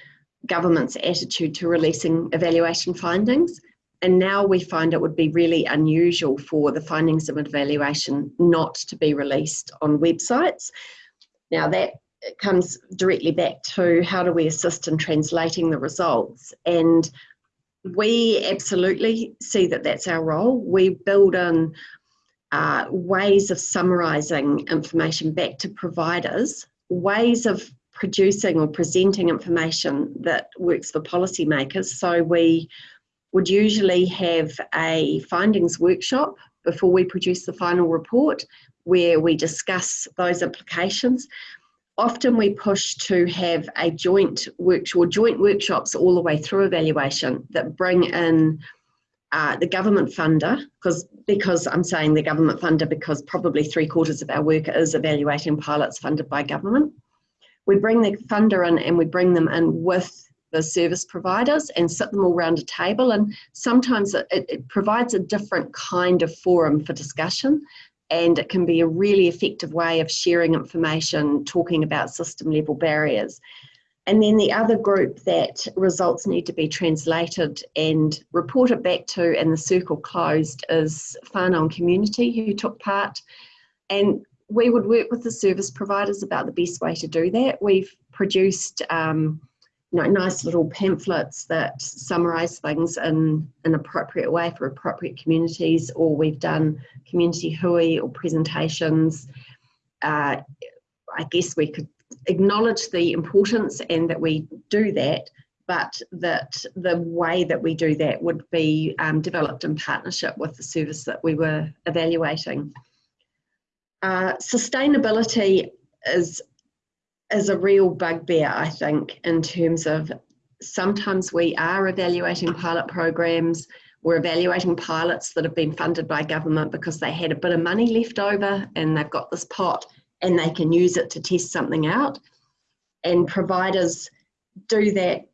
government's attitude to releasing evaluation findings. And now we find it would be really unusual for the findings of evaluation not to be released on websites. Now that comes directly back to how do we assist in translating the results and we absolutely see that that's our role. We build in uh, ways of summarising information back to providers, ways of producing or presenting information that works for policymakers. So we would usually have a findings workshop before we produce the final report where we discuss those implications. Often we push to have a joint workshop or joint workshops all the way through evaluation that bring in uh, the government funder, because because I'm saying the government funder because probably three quarters of our work is evaluating pilots funded by government. We bring the funder in and we bring them in with the service providers and sit them all around a table and sometimes it, it provides a different kind of forum for discussion and it can be a really effective way of sharing information, talking about system level barriers. And then the other group that results need to be translated and reported back to and the circle closed is whānau community who took part. And we would work with the service providers about the best way to do that. We've produced um, you know, nice little pamphlets that summarise things in an appropriate way for appropriate communities, or we've done community hui or presentations. Uh, I guess we could acknowledge the importance and that we do that, but that the way that we do that would be um, developed in partnership with the service that we were evaluating. Uh, sustainability is is a real bugbear, I think, in terms of sometimes we are evaluating pilot programs. We're evaluating pilots that have been funded by government because they had a bit of money left over and they've got this pot and they can use it to test something out. And providers do that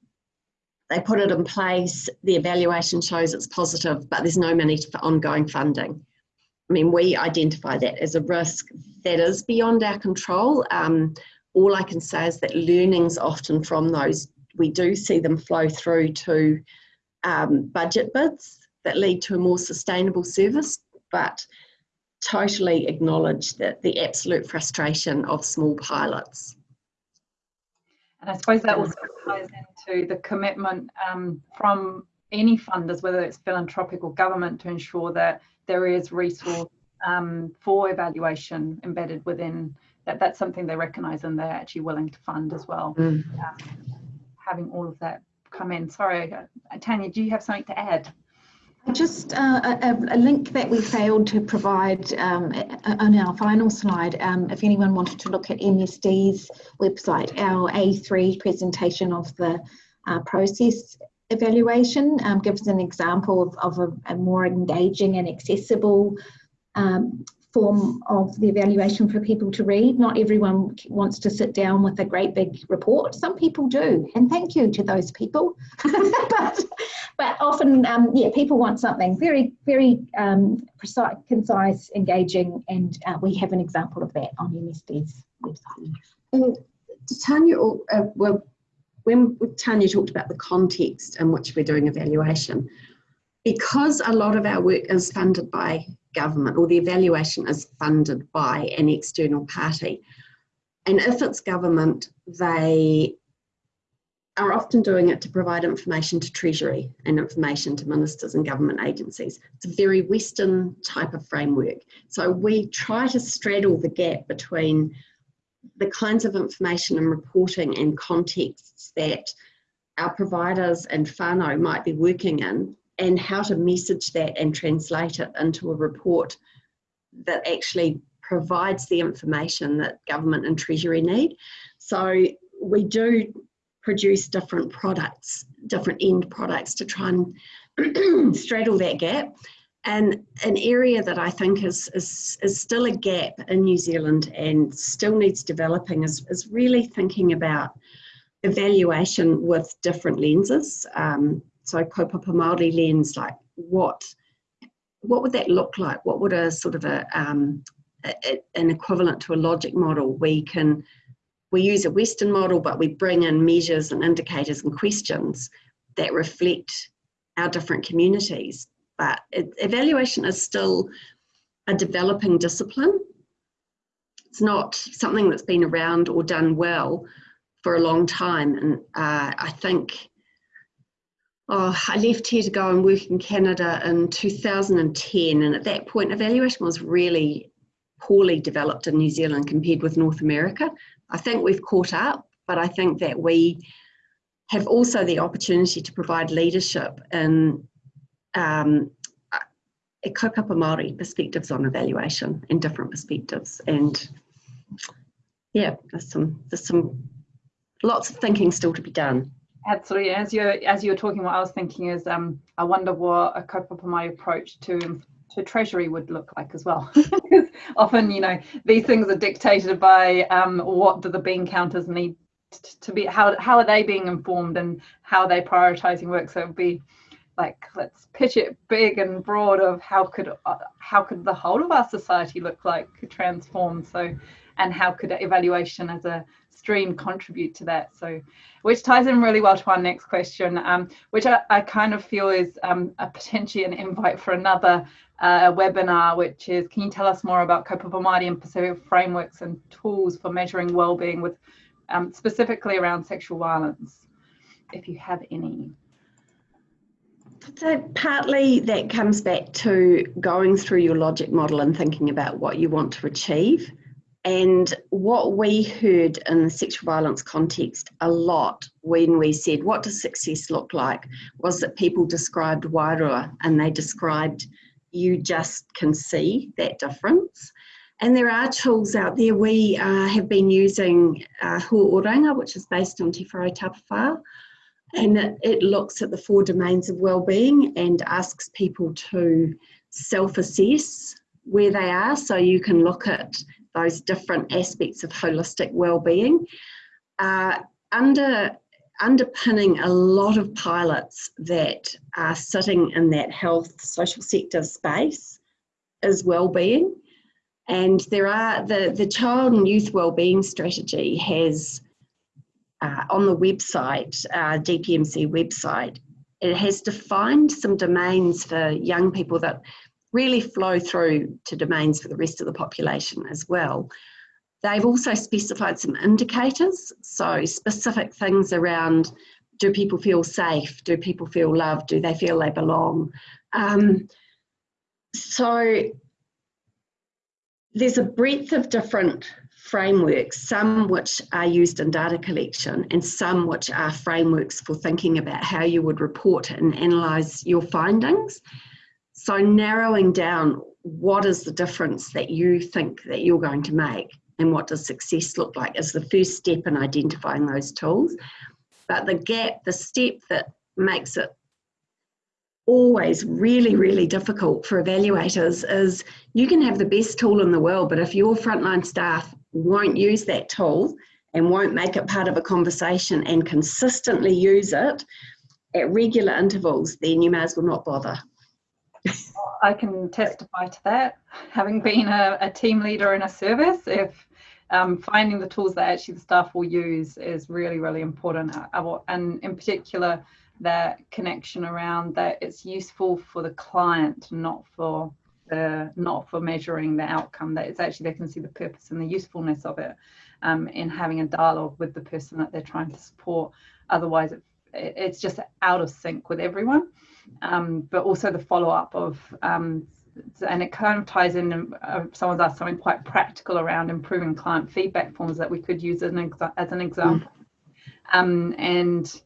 they put it in place, the evaluation shows it's positive, but there's no money for ongoing funding. I mean, we identify that as a risk that is beyond our control. Um, all I can say is that learnings often from those, we do see them flow through to um, budget bids that lead to a more sustainable service, but totally acknowledge that the absolute frustration of small pilots.
And I suppose that also ties into the commitment um, from any funders, whether it's philanthropic or government, to ensure that there is resource um, for evaluation embedded within that. That's something they recognise and they're actually willing to fund as well. Mm. Um, having all of that come in. Sorry, uh, Tanya, do you have something to add?
Just uh, a, a, link that we failed to provide um, on our final slide. Um, if anyone wanted to look at MSD's website, our A3 presentation of the uh, process evaluation um, gives an example of, of a, a more engaging and accessible um, form of the evaluation for people to read. Not everyone wants to sit down with a great big report. Some people do, and thank you to those people. but, but often, um, yeah, people want something very, very um, precise, concise, engaging, and uh, we have an example of that on MSD's website.
And Tanya, uh, well, when Tanya talked about the context in which we're doing evaluation, because a lot of our work is funded by government or the evaluation is funded by an external party. And if it's government, they are often doing it to provide information to Treasury and information to ministers and government agencies. It's a very Western type of framework. So we try to straddle the gap between the kinds of information and reporting and contexts that our providers and whānau might be working in and how to message that and translate it into a report that actually provides the information that government and treasury need. So we do produce different products, different end products to try and straddle that gap. And an area that I think is, is, is still a gap in New Zealand and still needs developing is, is really thinking about evaluation with different lenses. Um, so kaupapa Māori lens, like what what would that look like? What would a sort of a, um, a, an equivalent to a logic model? We can we use a Western model, but we bring in measures and indicators and questions that reflect our different communities. But evaluation is still a developing discipline. It's not something that's been around or done well for a long time, and uh, I think oh, I left here to go and work in Canada in 2010, and at that point, evaluation was really poorly developed in New Zealand compared with North America. I think we've caught up, but I think that we have also the opportunity to provide leadership in um, a kaupapa Māori perspectives on evaluation and different perspectives. And yeah, there's some, there's some, lots of thinking still to be done.
Absolutely. As you're as you're talking, what I was thinking is, um, I wonder what a kaupapa approach to to treasury would look like as well. because Often, you know, these things are dictated by um, what do the bean counters need to be, how how are they being informed, and how are they prioritizing work. So it would be like let's pitch it big and broad of how could uh, how could the whole of our society look like transform. So and how could evaluation as a stream contribute to that? So which ties in really well to our next question um, which I, I, kind of feel is um, a potentially an invite for another uh, webinar which is can you tell us more about kaupapa Māori and Pacific frameworks and tools for measuring well-being with um, specifically around sexual violence? If you have any.
So partly that comes back to going through your logic model and thinking about what you want to achieve And what we heard in the sexual violence context a lot when we said, What does success look like? was that people described wairua and they described you just can see that difference. And there are tools out there. We uh, have been using uh, Hua Oranga, which is based on Te Whare and it, it looks at the four domains of well-being and asks people to self-assess where they are. So you can look at those different aspects of holistic well-being. Uh, under underpinning a lot of pilots that are sitting in that health social sector space is well-being and there are the, the child and youth well-being strategy has uh, on the website, uh, DPMC website, it has defined some domains for young people that really flow through to domains for the rest of the population as well. They've also specified some indicators, so specific things around do people feel safe? Do people feel loved? Do they feel they belong? Um, so there's a breadth of different frameworks, some which are used in data collection and some which are frameworks for thinking about how you would report and analyse your findings. So narrowing down what is the difference that you think that you're going to make and what does success look like is the first step in identifying those tools. But the gap, the step that makes it always really, really difficult for evaluators is you can have the best tool in the world, but if your frontline staff won't use that tool and won't make it part of a conversation and consistently use it at regular intervals, then you may as well not bother.
I can testify to that. Having been a, a team leader in a service, if um, finding the tools that actually the staff will use is really, really important. And in particular, that connection around that it's useful for the client, not for the not for measuring the outcome. That it's actually they can see the purpose and the usefulness of it um, in having a dialogue with the person that they're trying to support. Otherwise, it, it's just out of sync with everyone. Um, but also the follow up of um, and it kind of ties in. Uh, someone's asked something quite practical around improving client feedback forms that we could use as an, as an example. Mm. and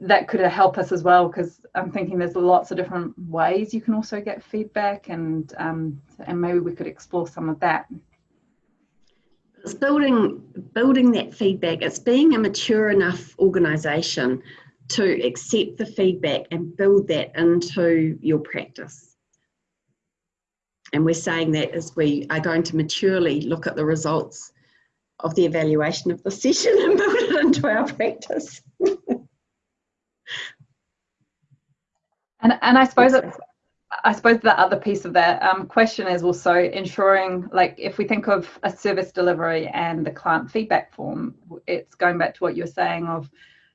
that could help us as well because I'm thinking there's lots of different ways you can also get feedback and um, and maybe we could explore some of that.
It's building building that feedback. It's being a mature enough organisation to accept the feedback and build that into your practice. And we're saying that as we are going to maturely look at the results of the evaluation of the session and build it into our practice.
And and I suppose it's, I suppose the other piece of that um, question is also ensuring, like, if we think of a service delivery and the client feedback form, it's going back to what you're saying of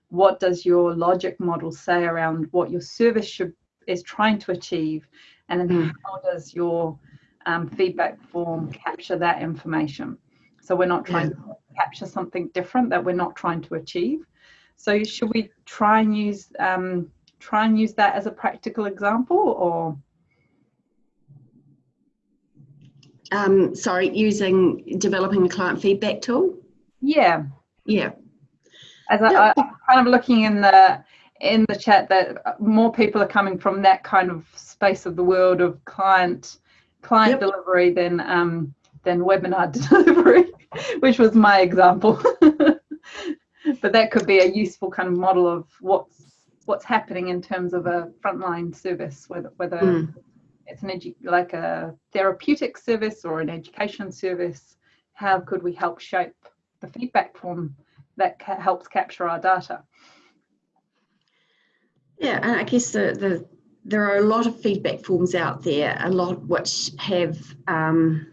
what does your logic model say around what your service should is trying to achieve, and then mm. how does your um, feedback form capture that information? So we're not trying yeah. to capture something different that we're not trying to achieve. So should we try and use um, try and use that as a practical example or?
Um, sorry, using developing a client feedback tool?
Yeah.
Yeah.
As I, I'm kind of looking in the in the chat that more people are coming from that kind of space of the world of client client yep. delivery than um, than webinar delivery, which was my example. but that could be a useful kind of model of what's what's happening in terms of a frontline service, whether whether mm. it's an edu- like a therapeutic service or an education service. How could we help shape the feedback form that ca- helps capture our data?
Yeah, and I guess the, the there are a lot of feedback forms out there, a lot which have um,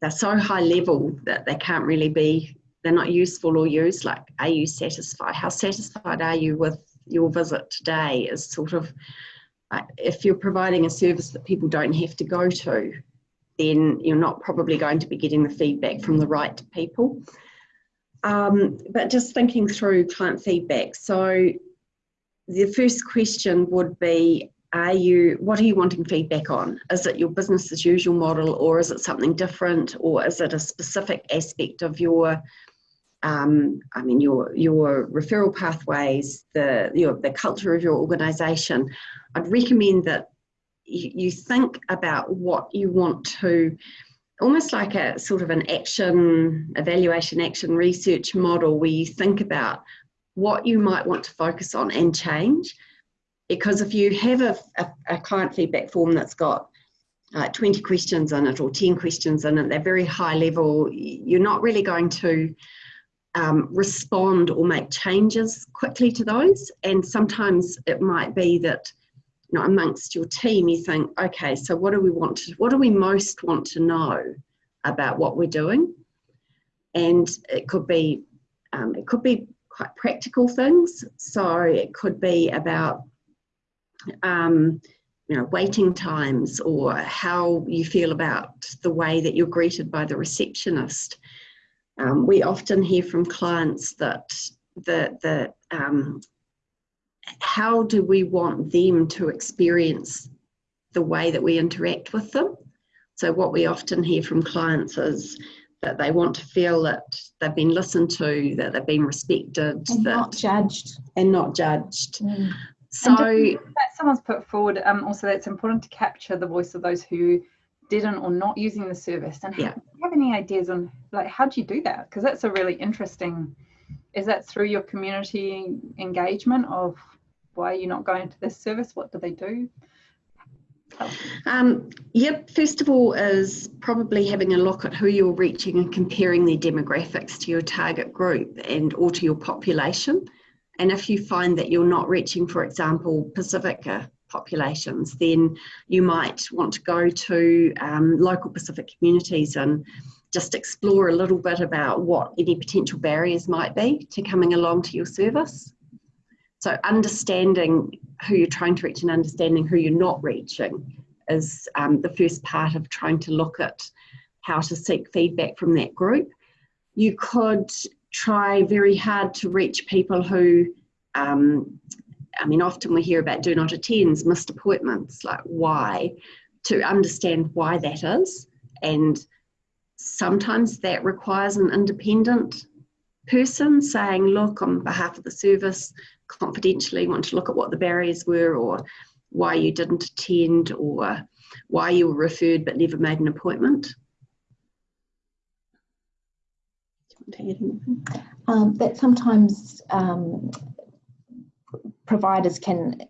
they're so high level that they can't really be they're not useful or used. Like, are you satisfied? How satisfied are you with your visit today is sort of uh, if you're providing a service that people don't have to go to, then you're not probably going to be getting the feedback from the right people. Um, but just thinking through client feedback. So the first question would be, are you what are you wanting feedback on is it your business as usual model or is it something different or is it a specific aspect of your um, I mean your your referral pathways the your the culture of your organization I'd recommend that you, you think about what you want to almost like a sort of an action evaluation action research model where you think about what you might want to focus on and change because if you have a, a, a client feedback form that's got uh, 20 questions in it or 10 questions in it, they're very high level, you're not really going to um, respond or make changes quickly to those. And sometimes it might be that you know, amongst your team, you think, okay, so what do we want to, what do we most want to know about what we're doing? And it could be, um, it could be quite practical things. So it could be about um, you know, waiting times or how you feel about the way that you're greeted by the receptionist. Um, we often hear from clients that the, the um, how do we want them to experience the way that we interact with them? So what we often hear from clients is that they want to feel that they've been listened to, that they've been respected,
and
that,
not judged.
and not judged.
Mm.
So
that someone's put forward um, also that it's important to capture the voice of those who didn't or not using the service and
Yeah.
do you have any ideas on like how do you do that because that's a really interesting is that through your community engagement of why are you not going to this service what do they do
Um, yep, first of all is probably having a look at who you're reaching and comparing their demographics to your target group and or to your population. And if you find that you're not reaching, for example, Pacifica populations, then you might want to go to um, local Pacific communities and just explore a little bit about what any potential barriers might be to coming along to your service. So understanding who you're trying to reach and understanding who you're not reaching is um, the first part of trying to look at how to seek feedback from that group. You could try very hard to reach people who, um, I mean, often we hear about do not attends, missed appointments, like why, to understand why that is. And sometimes that requires an independent person saying, look, on behalf of the service, confidentially want to look at what the barriers were or why you didn't attend or why you were referred but never made an appointment.
Um, that sometimes um, providers can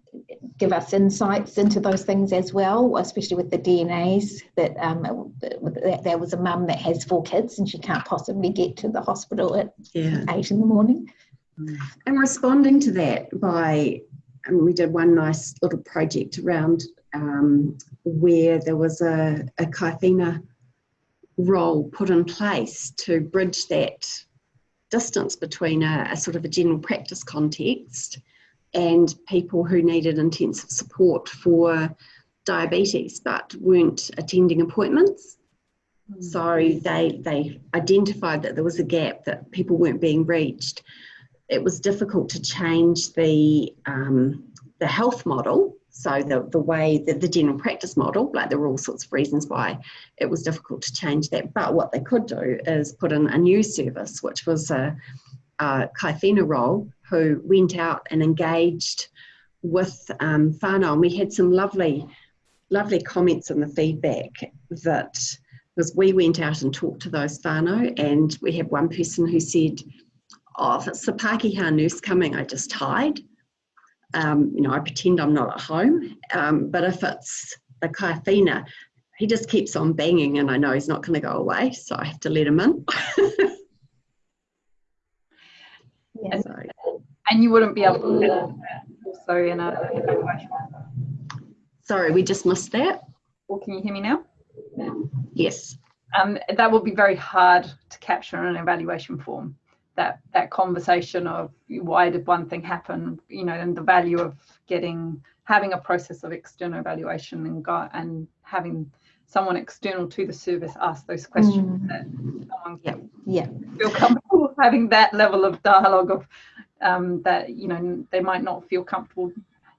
give us insights into those things as well, especially with the DNAs. That um, there was a mum that has four kids and she can't possibly get to the hospital at
Yeah.
eight in the morning.
And responding to that by, I mean, we did one nice little project around um, where there was a, a kaiāwhina role put in place to bridge that distance between a, a sort of a general practice context and people who needed intensive support for diabetes but weren't attending appointments. So they they identified that there was a gap that people weren't being reached. It was difficult to change the um, the health model, so the the way that the general practice model, like there were all sorts of reasons why it was difficult to change that. But what they could do is put in a new service, which was a, a kaiāwhina role, who went out and engaged with um, whānau. And we had some lovely, lovely comments in the feedback that because we went out and talked to those whānau and we had one person who said, oh, if it's the Pākehā nurse coming, I just hide. Um, you know, I pretend I'm not at home. Um, but if it's the kaiāwhina, he just keeps on banging and I know he's not going to go away, so I have to let him in.
Yeah.
So,
and you wouldn't be able to do that also in a
sorry, we just missed that.
or can you hear me now
Yes.
um, that would be very hard to capture in an evaluation form. That that conversation of why did one thing happen, you know, and the value of getting having a process of external evaluation and go, and having someone external to the service ask those questions
Mm.
that someone
Yeah.
can
Yeah.
feel comfortable having that level of dialogue of um, that you know they might not feel comfortable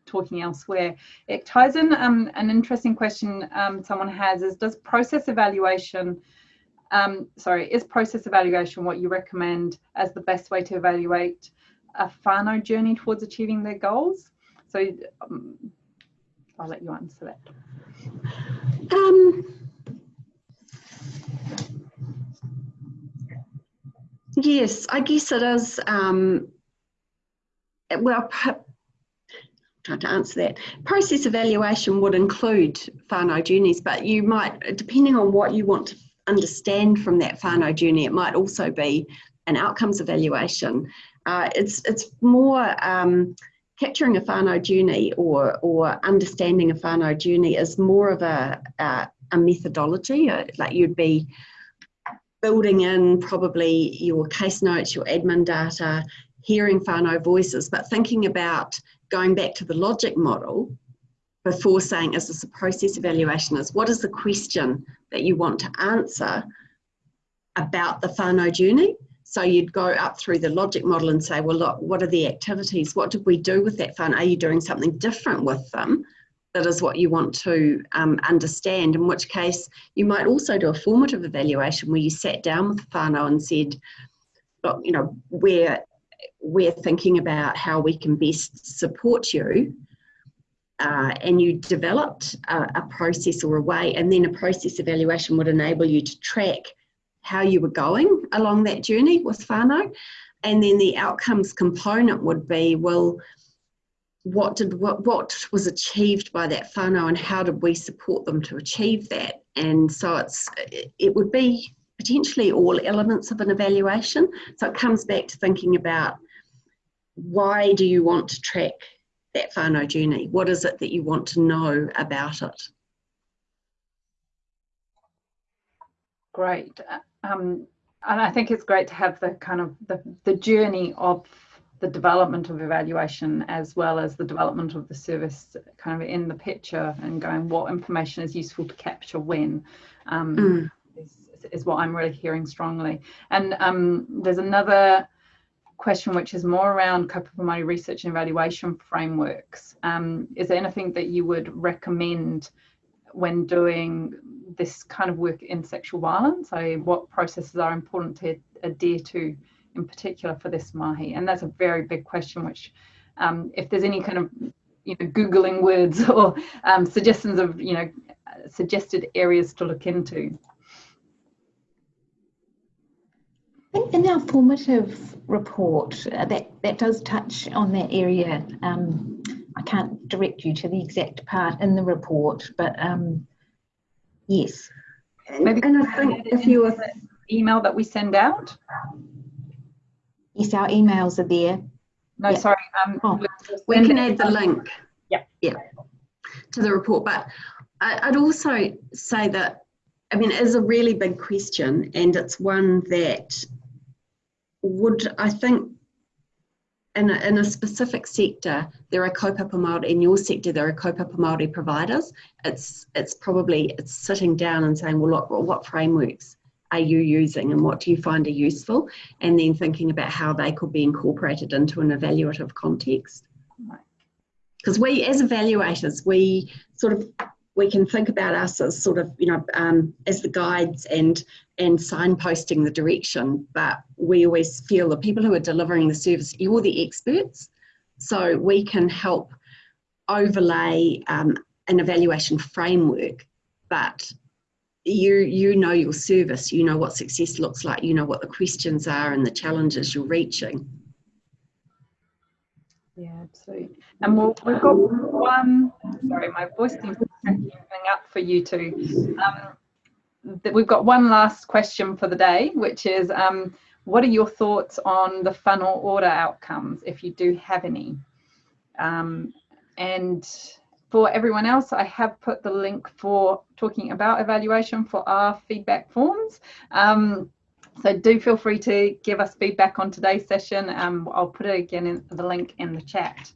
talking elsewhere. It ties in um, an interesting question um, someone has is does process evaluation, um, sorry, is process evaluation what you recommend as the best way to evaluate a whānau journey towards achieving their goals? So um, I'll let you answer that.
Um, yes, I guess it is. Um, well, trying to answer that. Process evaluation would include whānau journeys, but you might, depending on what you want to understand from that whānau journey, it might also be an outcomes evaluation. Uh, it's, it's more um, capturing a whānau journey or, or understanding a whānau journey is more of a, a, a methodology, uh, like you'd be building in probably your case notes, your admin data, hearing whānau voices, but thinking about going back to the logic model before saying, is this a process evaluation, is what is the question that you want to answer about the whānau journey? So you'd go up through the logic model and say, well, look, what are the activities? What did we do with that fund? Are you doing something different with them? That is what you want to um, understand, in which case you might also do a formative evaluation where you sat down with the whānau and said, look, you know, we're, we're thinking about how we can best support you uh, and you developed a, a, process or a way, and then a process evaluation would enable you to track how you were going along that journey with whānau, And then the outcomes component would be, well, what did what, what was achieved by that whānau, and how did we support them to achieve that? And so it's it would be potentially all elements of an evaluation. So it comes back to thinking about why do you want to track that whānau journey? What is it that you want to know about it?
Great. Um, and I think it's great to have the kind of the, the journey of the development of evaluation as well as the development of the service kind of in the picture and going what information is useful to capture when um, mm. is, is, what I'm really hearing strongly. And um, there's another question which is more around Kaupapa Māori research and evaluation frameworks. Um, is there anything that you would recommend when doing this kind of work in sexual violence? So what processes are important to adhere to in particular for this mahi? And that's a very big question, which um, if there's any kind of you know, Googling words or um, suggestions of, you know, suggested areas to look into.
In our formative report, uh, that, that does touch on that area. Um, I can't direct you to the exact part in the report, but um, yes.
Maybe and I think if you were email that we send out.
Yes, our emails are there.
No, sorry. Um,
oh, we can add the link.
Yeah.
Yeah. To the report, but I'd also say that I mean, it is a really big question, and it's one that would I think in a, in a specific sector, there are kaupapa Māori, in your sector, there are kaupapa Māori providers. It's, it's probably, it's sitting down and saying, well, look, what frameworks are you using and what do you find are useful? And then thinking about how they could be incorporated into an evaluative context. Because we, as evaluators, we sort of we can think about us as sort of, you know, um, as the guides and and signposting the direction, but we always feel the people who are delivering the service, you're the experts, so we can help overlay um, an evaluation framework, but you you know your service, you know what success looks like, you know what the questions are and the challenges you're reaching.
Yeah, absolutely. And we'll, we've got one, sorry, my voice seems be up for you too. Um, we've got one last question for the day, which is um, what are your thoughts on the Whānau Ora outcomes, if you do have any? Um, and for everyone else, I have put the link for talking about evaluation for our feedback forms. Um, so do feel free to give us feedback on today's session. Um, I'll put it again in the link in the chat.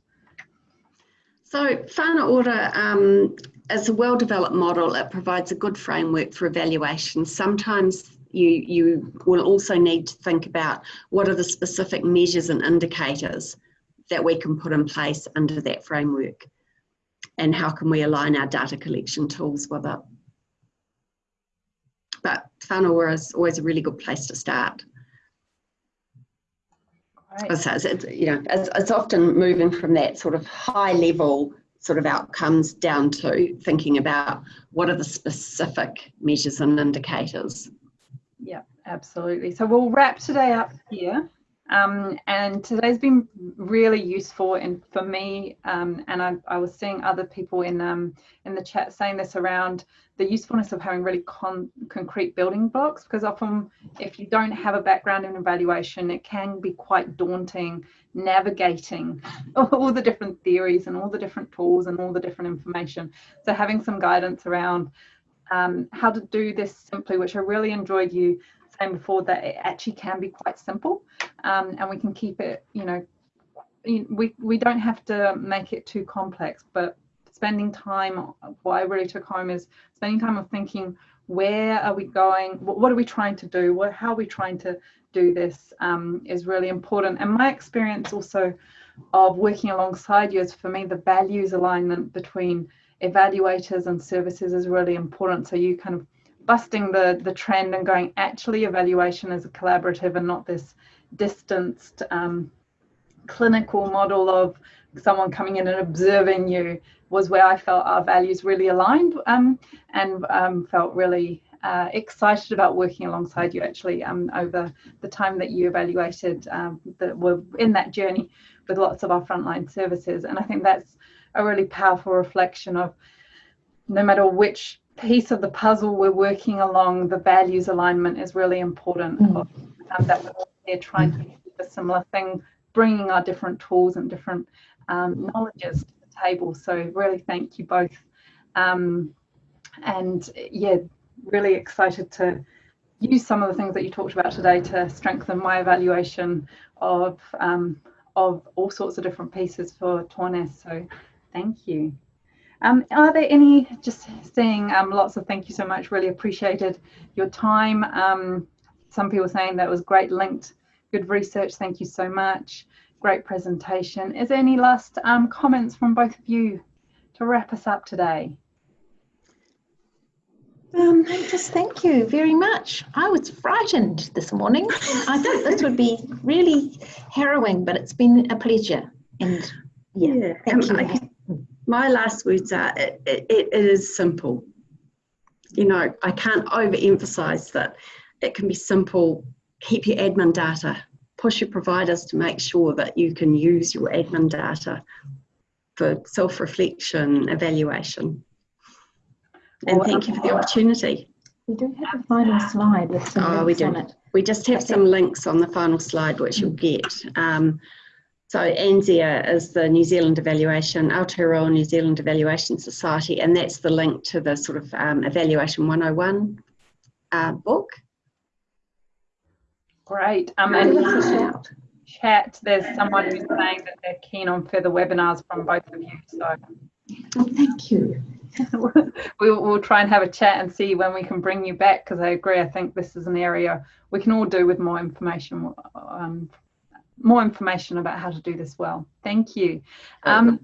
So whānau ora um, is a well-developed model. It provides a good framework for evaluation. Sometimes you, you will also need to think about what are the specific measures and indicators that we can put in place under that framework. and how can we align our data collection tools with it. But whānau is always a really good place to start.
Great.
So it's, it's, you know, it's, it's often moving from that sort of high level sort of outcomes down to thinking about what are the specific measures and indicators.
Yeah, absolutely. So we'll wrap today up here. Um, and today's been really useful and for me um, and I, I, was seeing other people in um, in the chat saying this around the usefulness of having really con concrete building blocks because often if you don't have a background in evaluation it can be quite daunting navigating all the different theories and all the different tools and all the different information. So having some guidance around um, how to do this simply which I really enjoyed you saying before that it actually can be quite simple um, and we can keep it, you know, we, we don't have to make it too complex, but spending time, what I really took home is spending time of thinking, where are we going? What are we trying to do? What, how are we trying to do this um, is really important. And my experience also of working alongside you is for me, the values alignment between evaluators and services is really important. So you kind of busting the, the trend and going, actually evaluation is a collaborative and not this distanced um, clinical model of someone coming in and observing you was where I felt our values really aligned um, and um, felt really uh, excited about working alongside you actually um, over the time that you evaluated um, that were in that journey with lots of our frontline services. And I think that's a really powerful reflection of no matter which piece of the puzzle we're working along, the values alignment is really important. Mm. Um, that we're they're trying to do a similar thing, bringing our different tools and different um, knowledges to the table. So really thank you both. Um, and yeah, really excited to use some of the things that you talked about today to strengthen my evaluation of um, of all sorts of different pieces for TOAH-NNEST. So thank you. Um, are there any, just saying um, lots of thank you so much, really appreciated your time. Um, some people saying that was great linked, good research. Thank you so much. Great presentation. Is there any last um, comments from both of you to wrap us up today?
Um, just thank you very much. I was frightened this morning. I thought this would be really harrowing, but it's been a pleasure. And yeah, yeah thank um, you. I,
my last words are it, it, it is simple. You know, I can't overemphasize that it can be simple. Keep your admin data. Push your providers to make sure that you can use your admin data for self-reflection, evaluation. And well, thank you for the opportunity.
We do have a final slide with some oh, links we do. on it.
We just have some links on the final slide which you'll get. Um, so ANZEA is the New Zealand Evaluation, Aotearoa New Zealand Evaluation Society, and that's the link to the sort of um, Evaluation 101 uh, book.
Great. Um, and chat, there's someone who's saying that they're keen on further webinars from both of you. So
oh, thank you.
we'll, we'll try and have a chat and see when we can bring you back because I agree. I think this is an area we can all do with more information, um, more information about how to do this well. Thank you. Um,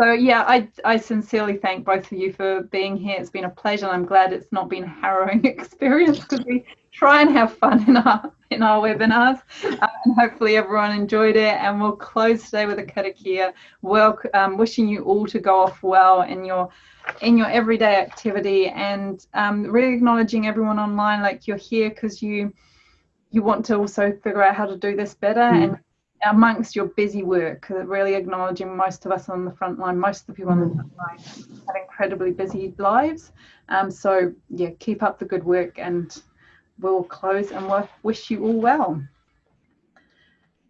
so yeah, I, I sincerely thank both of you for being here. It's been a pleasure. And I'm glad it's not been a harrowing experience because we try and have fun in our in our webinars. Um, and hopefully everyone enjoyed it. And we'll close today with a karakia. Well, um, wishing you all to go off well in your in your everyday activity and um, really acknowledging everyone online like you're here because you you want to also figure out how to do this better mm. and amongst your busy work, really acknowledging most of us on the front line, most of the people on the mm. front line have incredibly busy lives. Um, so yeah, keep up the good work and we'll close and we'll wish you all well.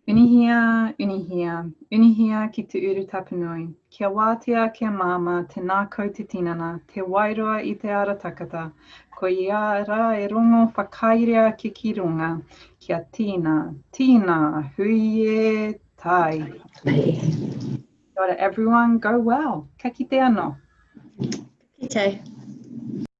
Unihia, unihia, unihia ki te uru tapanui. Kia wātea, kia māma, te nākau te tinana, te wairoa i te ara takata. Ko ia rā e rongo whakairea ki ki runga. Kia tina, tīna, hui e tai. Kia ora everyone, go well. Ka kite ano.
Ki te.